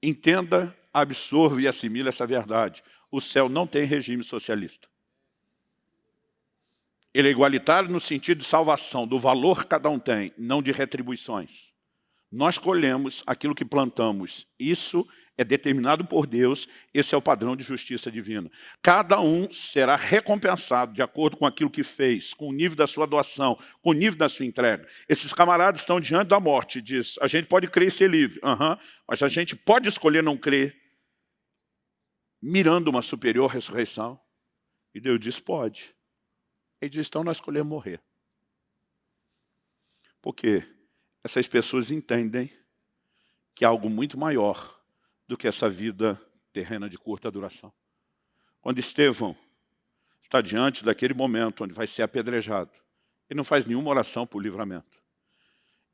Entenda, absorva e assimile essa verdade. O céu não tem regime socialista. Ele é igualitário no sentido de salvação, do valor que cada um tem, não de retribuições. Nós colhemos aquilo que plantamos. Isso é determinado por Deus, esse é o padrão de justiça divina. Cada um será recompensado de acordo com aquilo que fez, com o nível da sua doação, com o nível da sua entrega. Esses camaradas estão diante da morte, diz, a gente pode crer e ser livre, uhum, mas a gente pode escolher não crer, mirando uma superior ressurreição. E Deus diz, pode. Ele diz, então nós escolhemos morrer. Por quê? Essas pessoas entendem que há algo muito maior do que essa vida terrena de curta duração. Quando Estevão está diante daquele momento onde vai ser apedrejado, ele não faz nenhuma oração por livramento.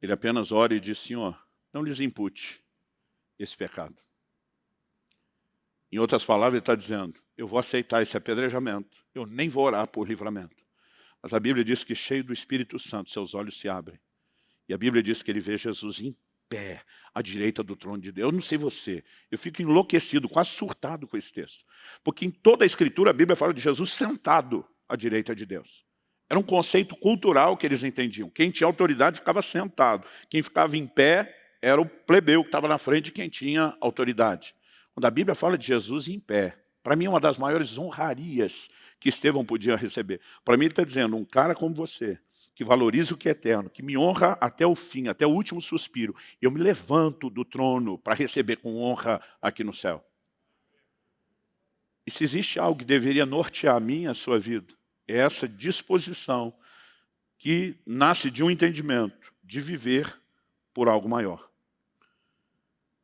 Ele apenas ora e diz, Senhor, não lhes impute esse pecado. Em outras palavras, ele está dizendo, eu vou aceitar esse apedrejamento, eu nem vou orar por livramento. Mas a Bíblia diz que cheio do Espírito Santo, seus olhos se abrem e a Bíblia diz que ele vê Jesus em pé, à direita do trono de Deus. Eu não sei você, eu fico enlouquecido, quase surtado com esse texto. Porque em toda a Escritura a Bíblia fala de Jesus sentado à direita de Deus. Era um conceito cultural que eles entendiam. Quem tinha autoridade ficava sentado. Quem ficava em pé era o plebeu que estava na frente de quem tinha autoridade. Quando a Bíblia fala de Jesus em pé, para mim é uma das maiores honrarias que Estevão podia receber. Para mim está dizendo, um cara como você, que valoriza o que é eterno, que me honra até o fim, até o último suspiro. Eu me levanto do trono para receber com honra aqui no céu. E se existe algo que deveria nortear a minha, a sua vida, é essa disposição que nasce de um entendimento de viver por algo maior.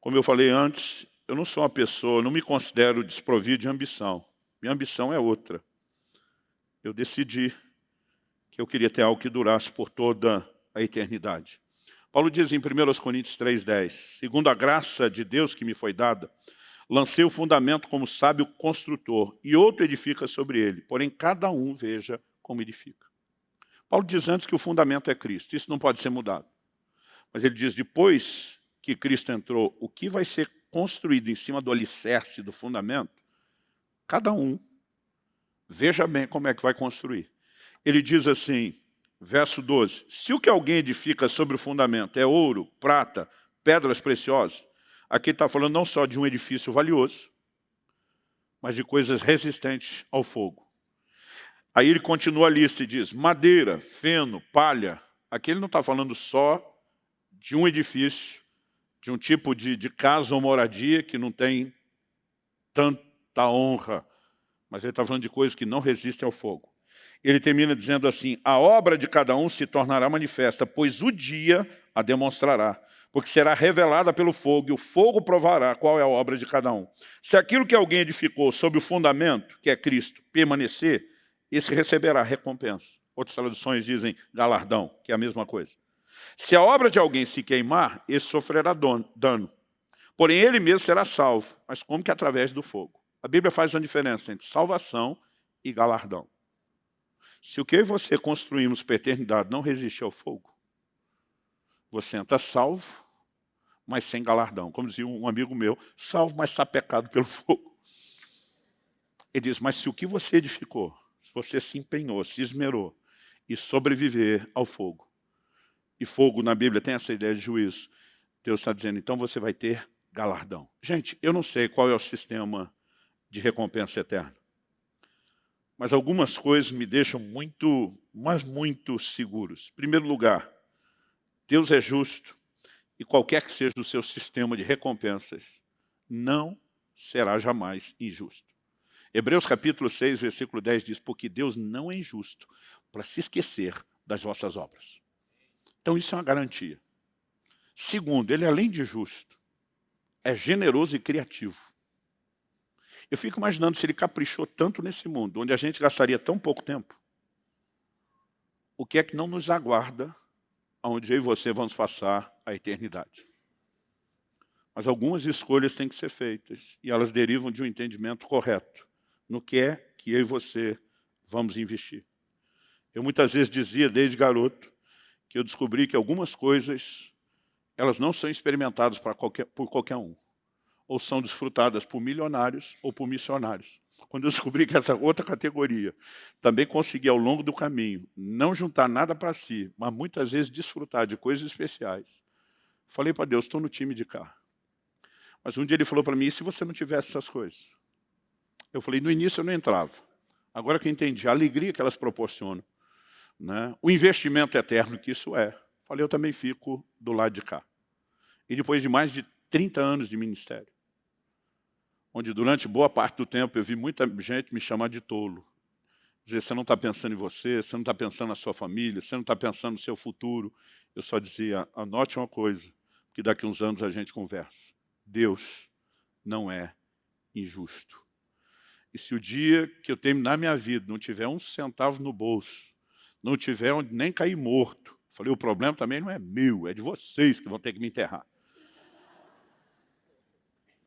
Como eu falei antes, eu não sou uma pessoa, não me considero desprovido de ambição. Minha ambição é outra. Eu decidi que eu queria ter algo que durasse por toda a eternidade. Paulo diz em 1 Coríntios 3,10, segundo a graça de Deus que me foi dada, lancei o fundamento como sábio construtor, e outro edifica sobre ele, porém cada um veja como edifica. Paulo diz antes que o fundamento é Cristo, isso não pode ser mudado. Mas ele diz, depois que Cristo entrou, o que vai ser construído em cima do alicerce, do fundamento, cada um veja bem como é que vai construir ele diz assim, verso 12, se o que alguém edifica sobre o fundamento é ouro, prata, pedras preciosas, aqui está falando não só de um edifício valioso, mas de coisas resistentes ao fogo. Aí ele continua a lista e diz, madeira, feno, palha. Aqui ele não está falando só de um edifício, de um tipo de, de casa ou moradia que não tem tanta honra, mas ele está falando de coisas que não resistem ao fogo ele termina dizendo assim, a obra de cada um se tornará manifesta, pois o dia a demonstrará, porque será revelada pelo fogo, e o fogo provará qual é a obra de cada um. Se aquilo que alguém edificou sob o fundamento, que é Cristo, permanecer, esse receberá recompensa. Outras traduções dizem galardão, que é a mesma coisa. Se a obra de alguém se queimar, esse sofrerá dano. Porém, ele mesmo será salvo, mas como que através do fogo? A Bíblia faz uma diferença entre salvação e galardão. Se o que você construímos para a eternidade não resiste ao fogo, você entra salvo, mas sem galardão. Como dizia um amigo meu, salvo, mas sapecado pelo fogo. Ele diz, mas se o que você edificou, se você se empenhou, se esmerou, e sobreviver ao fogo, e fogo na Bíblia tem essa ideia de juízo, Deus está dizendo, então você vai ter galardão. Gente, eu não sei qual é o sistema de recompensa eterna mas algumas coisas me deixam muito, mas muito seguros. Em primeiro lugar, Deus é justo e qualquer que seja o seu sistema de recompensas, não será jamais injusto. Hebreus capítulo 6, versículo 10 diz, porque Deus não é injusto para se esquecer das vossas obras. Então isso é uma garantia. Segundo, ele além de justo, é generoso e criativo. Eu fico imaginando se ele caprichou tanto nesse mundo, onde a gente gastaria tão pouco tempo, o que é que não nos aguarda, onde eu e você vamos passar a eternidade. Mas algumas escolhas têm que ser feitas, e elas derivam de um entendimento correto no que é que eu e você vamos investir. Eu muitas vezes dizia, desde garoto, que eu descobri que algumas coisas, elas não são experimentadas qualquer, por qualquer um, ou são desfrutadas por milionários ou por missionários. Quando eu descobri que essa outra categoria também conseguia, ao longo do caminho, não juntar nada para si, mas muitas vezes desfrutar de coisas especiais, falei para Deus, estou no time de cá. Mas um dia ele falou para mim, e se você não tivesse essas coisas? Eu falei, no início eu não entrava. Agora que eu entendi a alegria que elas proporcionam, né? o investimento eterno que isso é. Falei, eu também fico do lado de cá. E depois de mais de 30 anos de ministério, onde durante boa parte do tempo eu vi muita gente me chamar de tolo. Dizer, você não está pensando em você, você não está pensando na sua família, você não está pensando no seu futuro. Eu só dizia, anote uma coisa, que daqui uns anos a gente conversa. Deus não é injusto. E se o dia que eu terminar minha vida não tiver um centavo no bolso, não tiver onde nem cair morto, falei, o problema também não é meu, é de vocês que vão ter que me enterrar.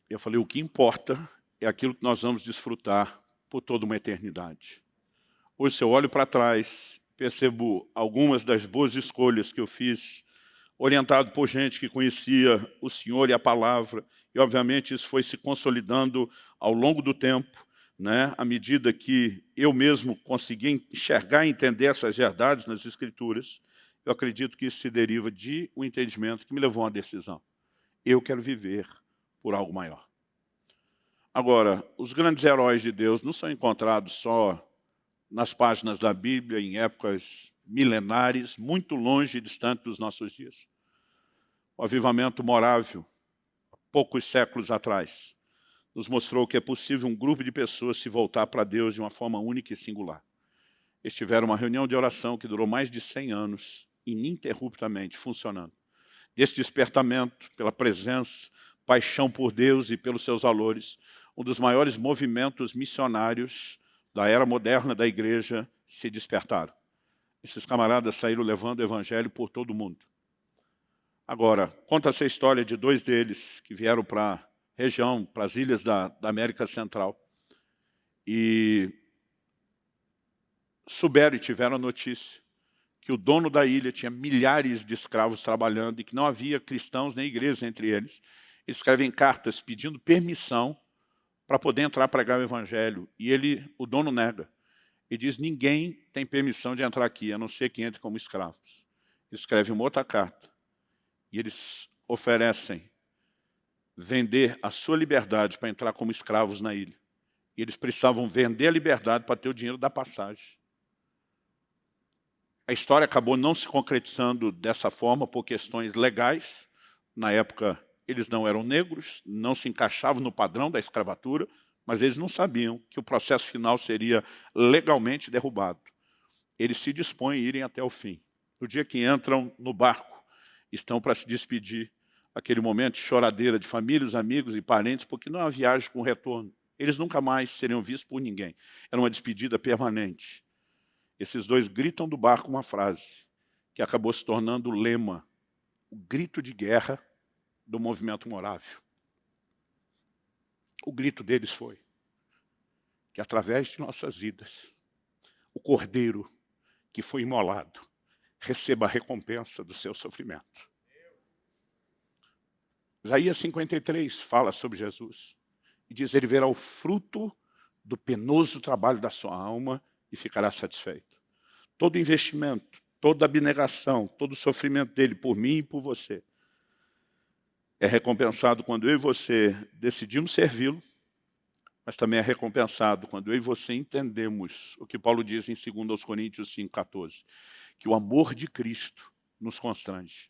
Eu falei, o que importa é aquilo que nós vamos desfrutar por toda uma eternidade. Hoje, se eu olho para trás, percebo algumas das boas escolhas que eu fiz, orientado por gente que conhecia o Senhor e a palavra, e obviamente isso foi se consolidando ao longo do tempo, né, à medida que eu mesmo consegui enxergar e entender essas verdades nas Escrituras, eu acredito que isso se deriva de um entendimento que me levou a uma decisão. Eu quero viver por algo maior. Agora, os grandes heróis de Deus não são encontrados só nas páginas da Bíblia, em épocas milenares, muito longe e distante dos nossos dias. O avivamento morável, poucos séculos atrás, nos mostrou que é possível um grupo de pessoas se voltar para Deus de uma forma única e singular. Eles tiveram uma reunião de oração que durou mais de 100 anos, ininterruptamente funcionando. Desse despertamento, pela presença, paixão por Deus e pelos seus valores, um dos maiores movimentos missionários da era moderna da igreja se despertaram. Esses camaradas saíram levando o evangelho por todo o mundo. Agora, conta-se a história de dois deles que vieram para a região, para as ilhas da, da América Central. E souberam e tiveram a notícia que o dono da ilha tinha milhares de escravos trabalhando e que não havia cristãos nem igreja entre eles. Escrevem cartas pedindo permissão para poder entrar pregar o evangelho. E ele, o dono nega. E diz, ninguém tem permissão de entrar aqui, a não ser que entre como escravos. Escreve uma outra carta. E eles oferecem vender a sua liberdade para entrar como escravos na ilha. E eles precisavam vender a liberdade para ter o dinheiro da passagem. A história acabou não se concretizando dessa forma por questões legais. Na época, eles não eram negros, não se encaixavam no padrão da escravatura, mas eles não sabiam que o processo final seria legalmente derrubado. Eles se dispõem a irem até o fim. No dia que entram no barco, estão para se despedir, aquele momento de choradeira de famílias, amigos e parentes, porque não há viagem com retorno. Eles nunca mais seriam vistos por ninguém. Era uma despedida permanente. Esses dois gritam do barco uma frase que acabou se tornando o lema, o grito de guerra do movimento morável. O grito deles foi que através de nossas vidas, o cordeiro que foi imolado receba a recompensa do seu sofrimento. Isaías 53 fala sobre Jesus e diz, ele verá o fruto do penoso trabalho da sua alma e ficará satisfeito. Todo investimento, toda abnegação, todo sofrimento dele por mim e por você é recompensado quando eu e você decidimos servi-lo, mas também é recompensado quando eu e você entendemos o que Paulo diz em 2 Coríntios 5,14, que o amor de Cristo nos constrange.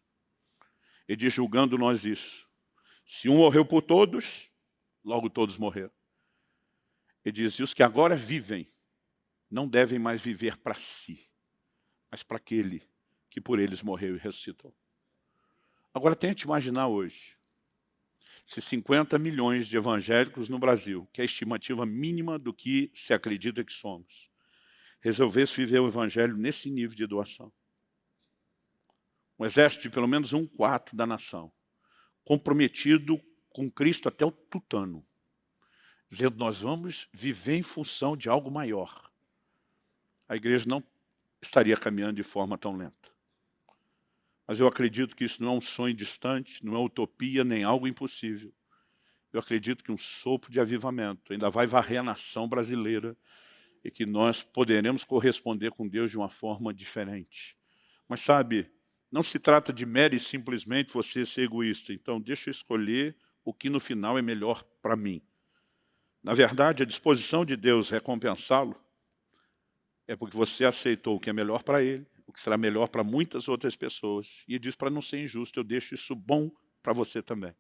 Ele diz, julgando nós isso, se um morreu por todos, logo todos morreram. Ele diz, e os que agora vivem, não devem mais viver para si, mas para aquele que por eles morreu e ressuscitou. Agora tente imaginar hoje, se 50 milhões de evangélicos no Brasil, que é a estimativa mínima do que se acredita que somos, resolvesse viver o evangelho nesse nível de doação. Um exército de pelo menos um quarto da nação, comprometido com Cristo até o tutano, dizendo nós vamos viver em função de algo maior. A igreja não estaria caminhando de forma tão lenta. Mas eu acredito que isso não é um sonho distante, não é utopia, nem algo impossível. Eu acredito que um sopro de avivamento ainda vai varrer a nação brasileira e que nós poderemos corresponder com Deus de uma forma diferente. Mas sabe, não se trata de mero e simplesmente você ser egoísta. Então, deixa eu escolher o que no final é melhor para mim. Na verdade, a disposição de Deus recompensá-lo é porque você aceitou o que é melhor para ele, o que será melhor para muitas outras pessoas. E diz, para não ser injusto, eu deixo isso bom para você também.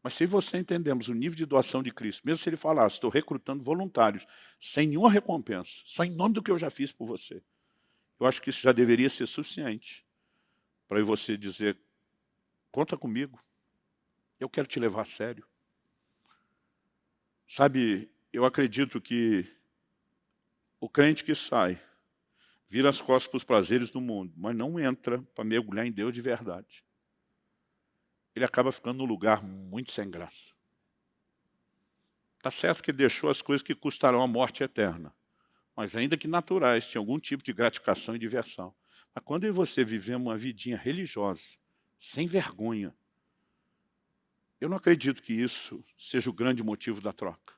Mas se você entendemos o nível de doação de Cristo, mesmo se ele falasse, estou recrutando voluntários, sem nenhuma recompensa, só em nome do que eu já fiz por você, eu acho que isso já deveria ser suficiente para você dizer, conta comigo, eu quero te levar a sério. Sabe, eu acredito que o crente que sai, vira as costas para os prazeres do mundo, mas não entra para mergulhar em Deus de verdade. Ele acaba ficando num lugar muito sem graça. Está certo que deixou as coisas que custarão a morte eterna, mas ainda que naturais, tinha algum tipo de gratificação e diversão. Mas quando você vivemos uma vidinha religiosa, sem vergonha, eu não acredito que isso seja o grande motivo da troca.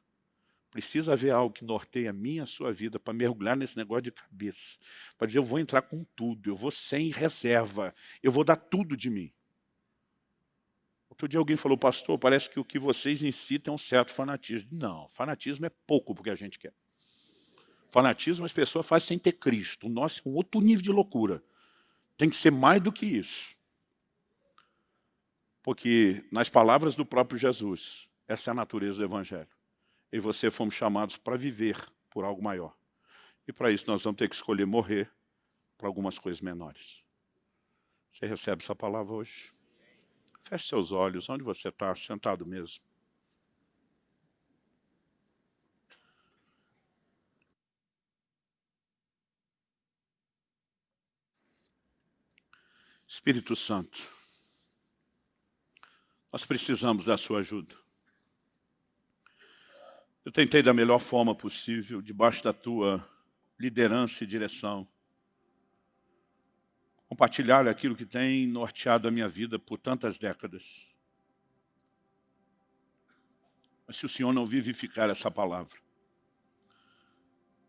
Precisa haver algo que norteie a minha a sua vida para mergulhar nesse negócio de cabeça. Para dizer, eu vou entrar com tudo, eu vou sem reserva, eu vou dar tudo de mim. Outro dia alguém falou, pastor, parece que o que vocês incitam é um certo fanatismo. Não, fanatismo é pouco porque a gente quer. Fanatismo as pessoas fazem sem ter Cristo. O nosso é um outro nível de loucura. Tem que ser mais do que isso. Porque, nas palavras do próprio Jesus, essa é a natureza do Evangelho e você fomos chamados para viver por algo maior. E para isso nós vamos ter que escolher morrer para algumas coisas menores. Você recebe essa palavra hoje? Feche seus olhos, onde você está, sentado mesmo. Espírito Santo, nós precisamos da sua ajuda. Eu tentei da melhor forma possível, debaixo da tua liderança e direção, compartilhar aquilo que tem norteado a minha vida por tantas décadas. Mas se o Senhor não vivificar essa palavra,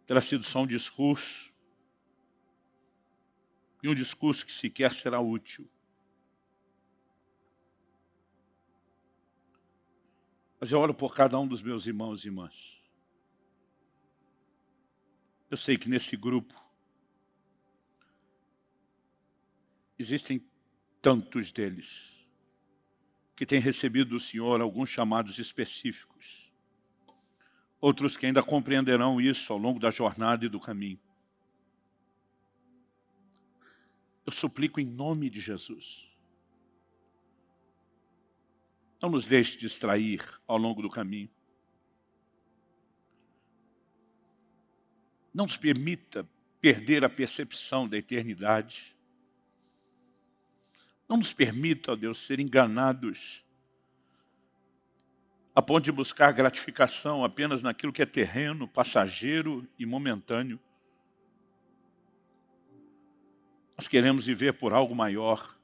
terá sido só um discurso, e um discurso que sequer será útil. Mas eu oro por cada um dos meus irmãos e irmãs. Eu sei que nesse grupo existem tantos deles que têm recebido do Senhor alguns chamados específicos. Outros que ainda compreenderão isso ao longo da jornada e do caminho. Eu suplico em nome de Jesus não nos deixe distrair ao longo do caminho. Não nos permita perder a percepção da eternidade. Não nos permita, ó Deus, ser enganados a ponto de buscar gratificação apenas naquilo que é terreno, passageiro e momentâneo. Nós queremos viver por algo maior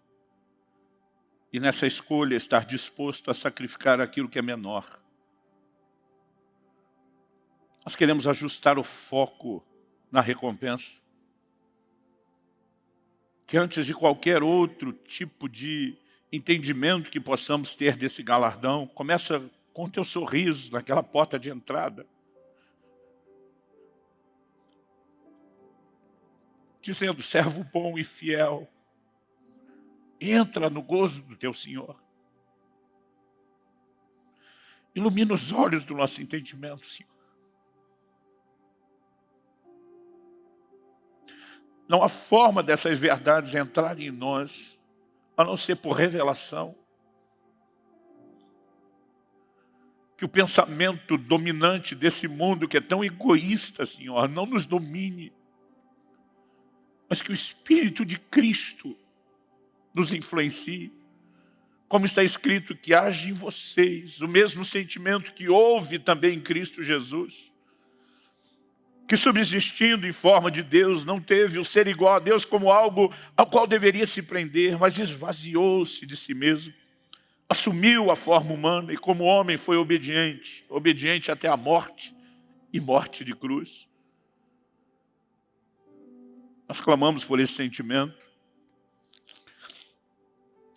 e nessa escolha estar disposto a sacrificar aquilo que é menor. Nós queremos ajustar o foco na recompensa. Que antes de qualquer outro tipo de entendimento que possamos ter desse galardão, começa com teu sorriso naquela porta de entrada. Dizendo, servo bom e fiel, Entra no gozo do teu Senhor. Ilumina os olhos do nosso entendimento, Senhor. Não há forma dessas verdades entrarem em nós, a não ser por revelação. que o pensamento dominante desse mundo que é tão egoísta, Senhor, não nos domine, mas que o Espírito de Cristo nos influencie. Como está escrito, que age em vocês o mesmo sentimento que houve também em Cristo Jesus que subsistindo em forma de Deus, não teve o ser igual a Deus como algo ao qual deveria se prender, mas esvaziou-se de si mesmo, assumiu a forma humana e como homem foi obediente, obediente até a morte e morte de cruz. Nós clamamos por esse sentimento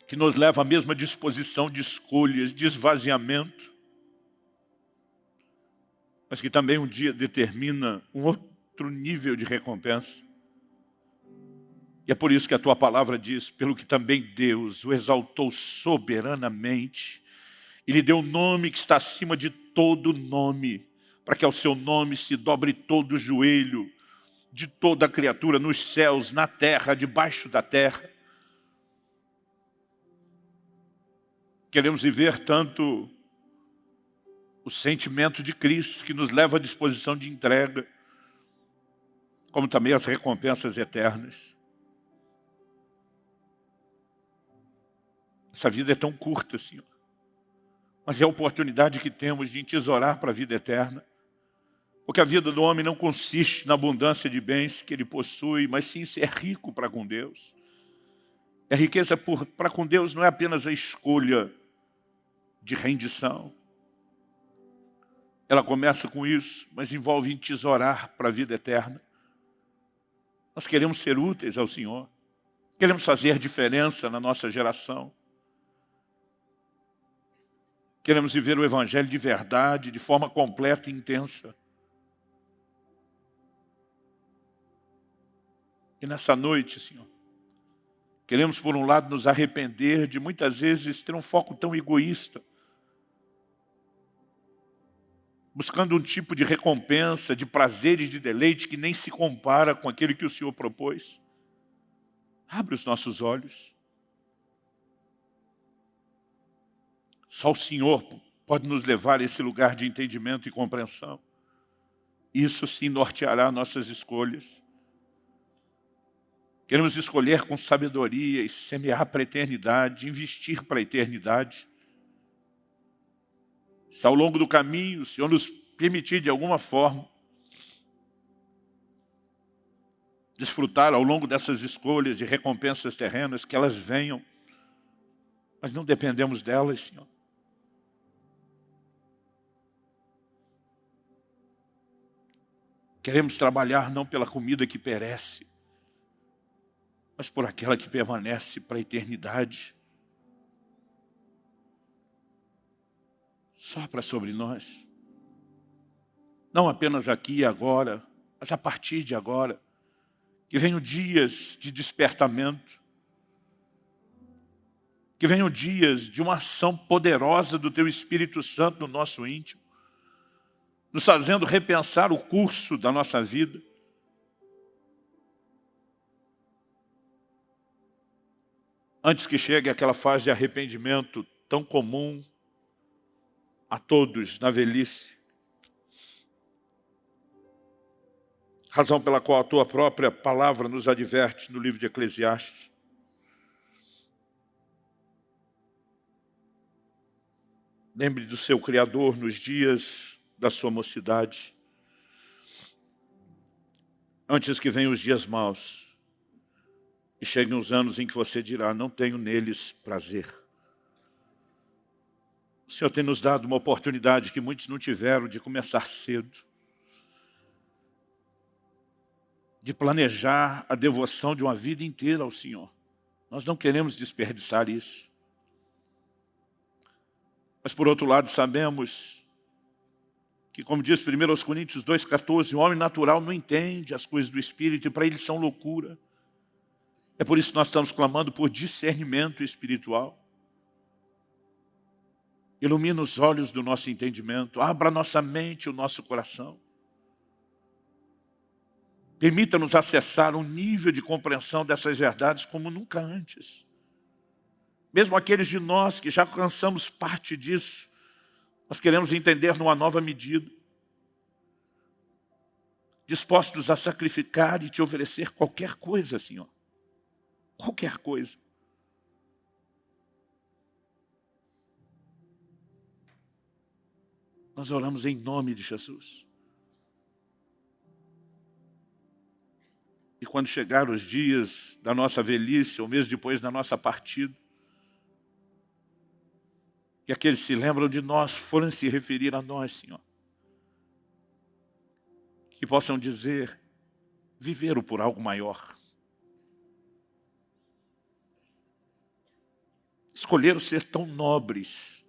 que nos leva à mesma disposição de escolhas, de esvaziamento, mas que também um dia determina um outro nível de recompensa. E é por isso que a tua palavra diz, pelo que também Deus o exaltou soberanamente, e lhe deu um nome que está acima de todo nome, para que ao seu nome se dobre todo o joelho de toda criatura nos céus, na terra, debaixo da terra. Queremos viver tanto o sentimento de Cristo que nos leva à disposição de entrega, como também as recompensas eternas. Essa vida é tão curta, Senhor. Mas é a oportunidade que temos de tesourar para a vida eterna. Porque a vida do homem não consiste na abundância de bens que ele possui, mas sim ser rico para com Deus. A riqueza para com Deus não é apenas a escolha de rendição, ela começa com isso, mas envolve entesourar para a vida eterna. Nós queremos ser úteis ao Senhor. Queremos fazer diferença na nossa geração. Queremos viver o Evangelho de verdade, de forma completa e intensa. E nessa noite, Senhor, queremos, por um lado, nos arrepender de muitas vezes ter um foco tão egoísta, buscando um tipo de recompensa, de prazer e de deleite que nem se compara com aquele que o Senhor propôs. Abre os nossos olhos. Só o Senhor pode nos levar a esse lugar de entendimento e compreensão. Isso sim norteará nossas escolhas. Queremos escolher com sabedoria e semear para a eternidade, investir para a eternidade. Se ao longo do caminho o Senhor nos permitir de alguma forma desfrutar ao longo dessas escolhas de recompensas terrenas, que elas venham, mas não dependemos delas, Senhor. Queremos trabalhar não pela comida que perece, mas por aquela que permanece para a eternidade. Sopra sobre nós. Não apenas aqui e agora, mas a partir de agora. Que venham dias de despertamento. Que venham dias de uma ação poderosa do Teu Espírito Santo no nosso íntimo. Nos fazendo repensar o curso da nossa vida. Antes que chegue aquela fase de arrependimento tão comum, a todos na velhice. Razão pela qual a tua própria palavra nos adverte no livro de Eclesiastes. Lembre do seu Criador nos dias da sua mocidade. Antes que venham os dias maus e cheguem os anos em que você dirá, não tenho neles prazer. O Senhor tem nos dado uma oportunidade que muitos não tiveram de começar cedo. De planejar a devoção de uma vida inteira ao Senhor. Nós não queremos desperdiçar isso. Mas por outro lado sabemos que como diz 1 Coríntios 2,14, o homem natural não entende as coisas do Espírito e para ele são loucura. É por isso que nós estamos clamando por discernimento espiritual. Ilumina os olhos do nosso entendimento, abra nossa mente, o nosso coração. Permita-nos acessar um nível de compreensão dessas verdades como nunca antes. Mesmo aqueles de nós que já alcançamos parte disso, Nós queremos entender numa nova medida. Dispostos a sacrificar e te oferecer qualquer coisa, Senhor. Qualquer coisa. Nós oramos em nome de Jesus. E quando chegar os dias da nossa velhice, ou mesmo depois da nossa partida, e aqueles se lembram de nós, forem se referir a nós, Senhor, que possam dizer, viveram por algo maior. Escolheram ser tão nobres,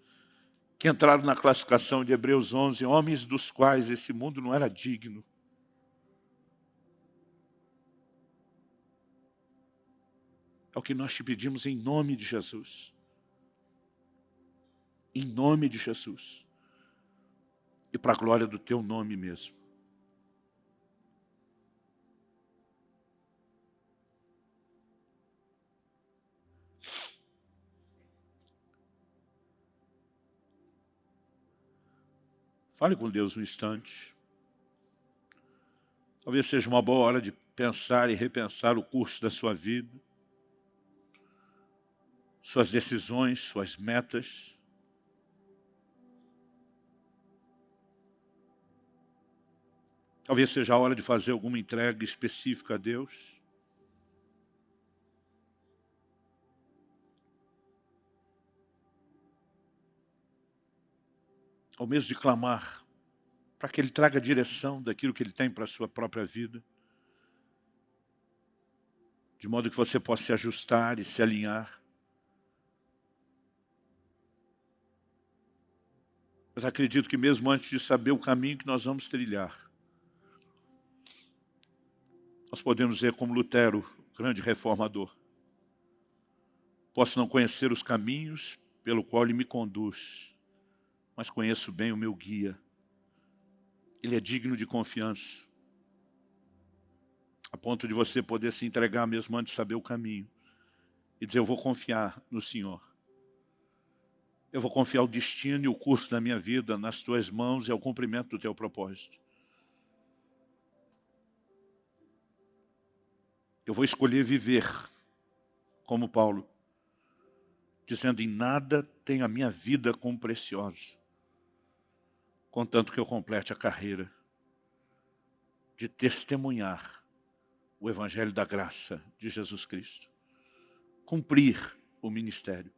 que entraram na classificação de Hebreus 11, homens dos quais esse mundo não era digno. É o que nós te pedimos em nome de Jesus. Em nome de Jesus. E para a glória do teu nome mesmo. Fale com Deus um instante. Talvez seja uma boa hora de pensar e repensar o curso da sua vida, suas decisões, suas metas. Talvez seja a hora de fazer alguma entrega específica a Deus. Ao mesmo de clamar, para que Ele traga direção daquilo que Ele tem para a sua própria vida, de modo que você possa se ajustar e se alinhar. Mas acredito que mesmo antes de saber o caminho que nós vamos trilhar, nós podemos dizer como Lutero, grande reformador, posso não conhecer os caminhos pelo qual ele me conduz, mas conheço bem o meu guia. Ele é digno de confiança. A ponto de você poder se entregar mesmo antes de saber o caminho. E dizer, eu vou confiar no Senhor. Eu vou confiar o destino e o curso da minha vida nas tuas mãos e ao cumprimento do teu propósito. Eu vou escolher viver como Paulo, dizendo, em nada tenho a minha vida como preciosa contanto que eu complete a carreira de testemunhar o Evangelho da graça de Jesus Cristo. Cumprir o ministério.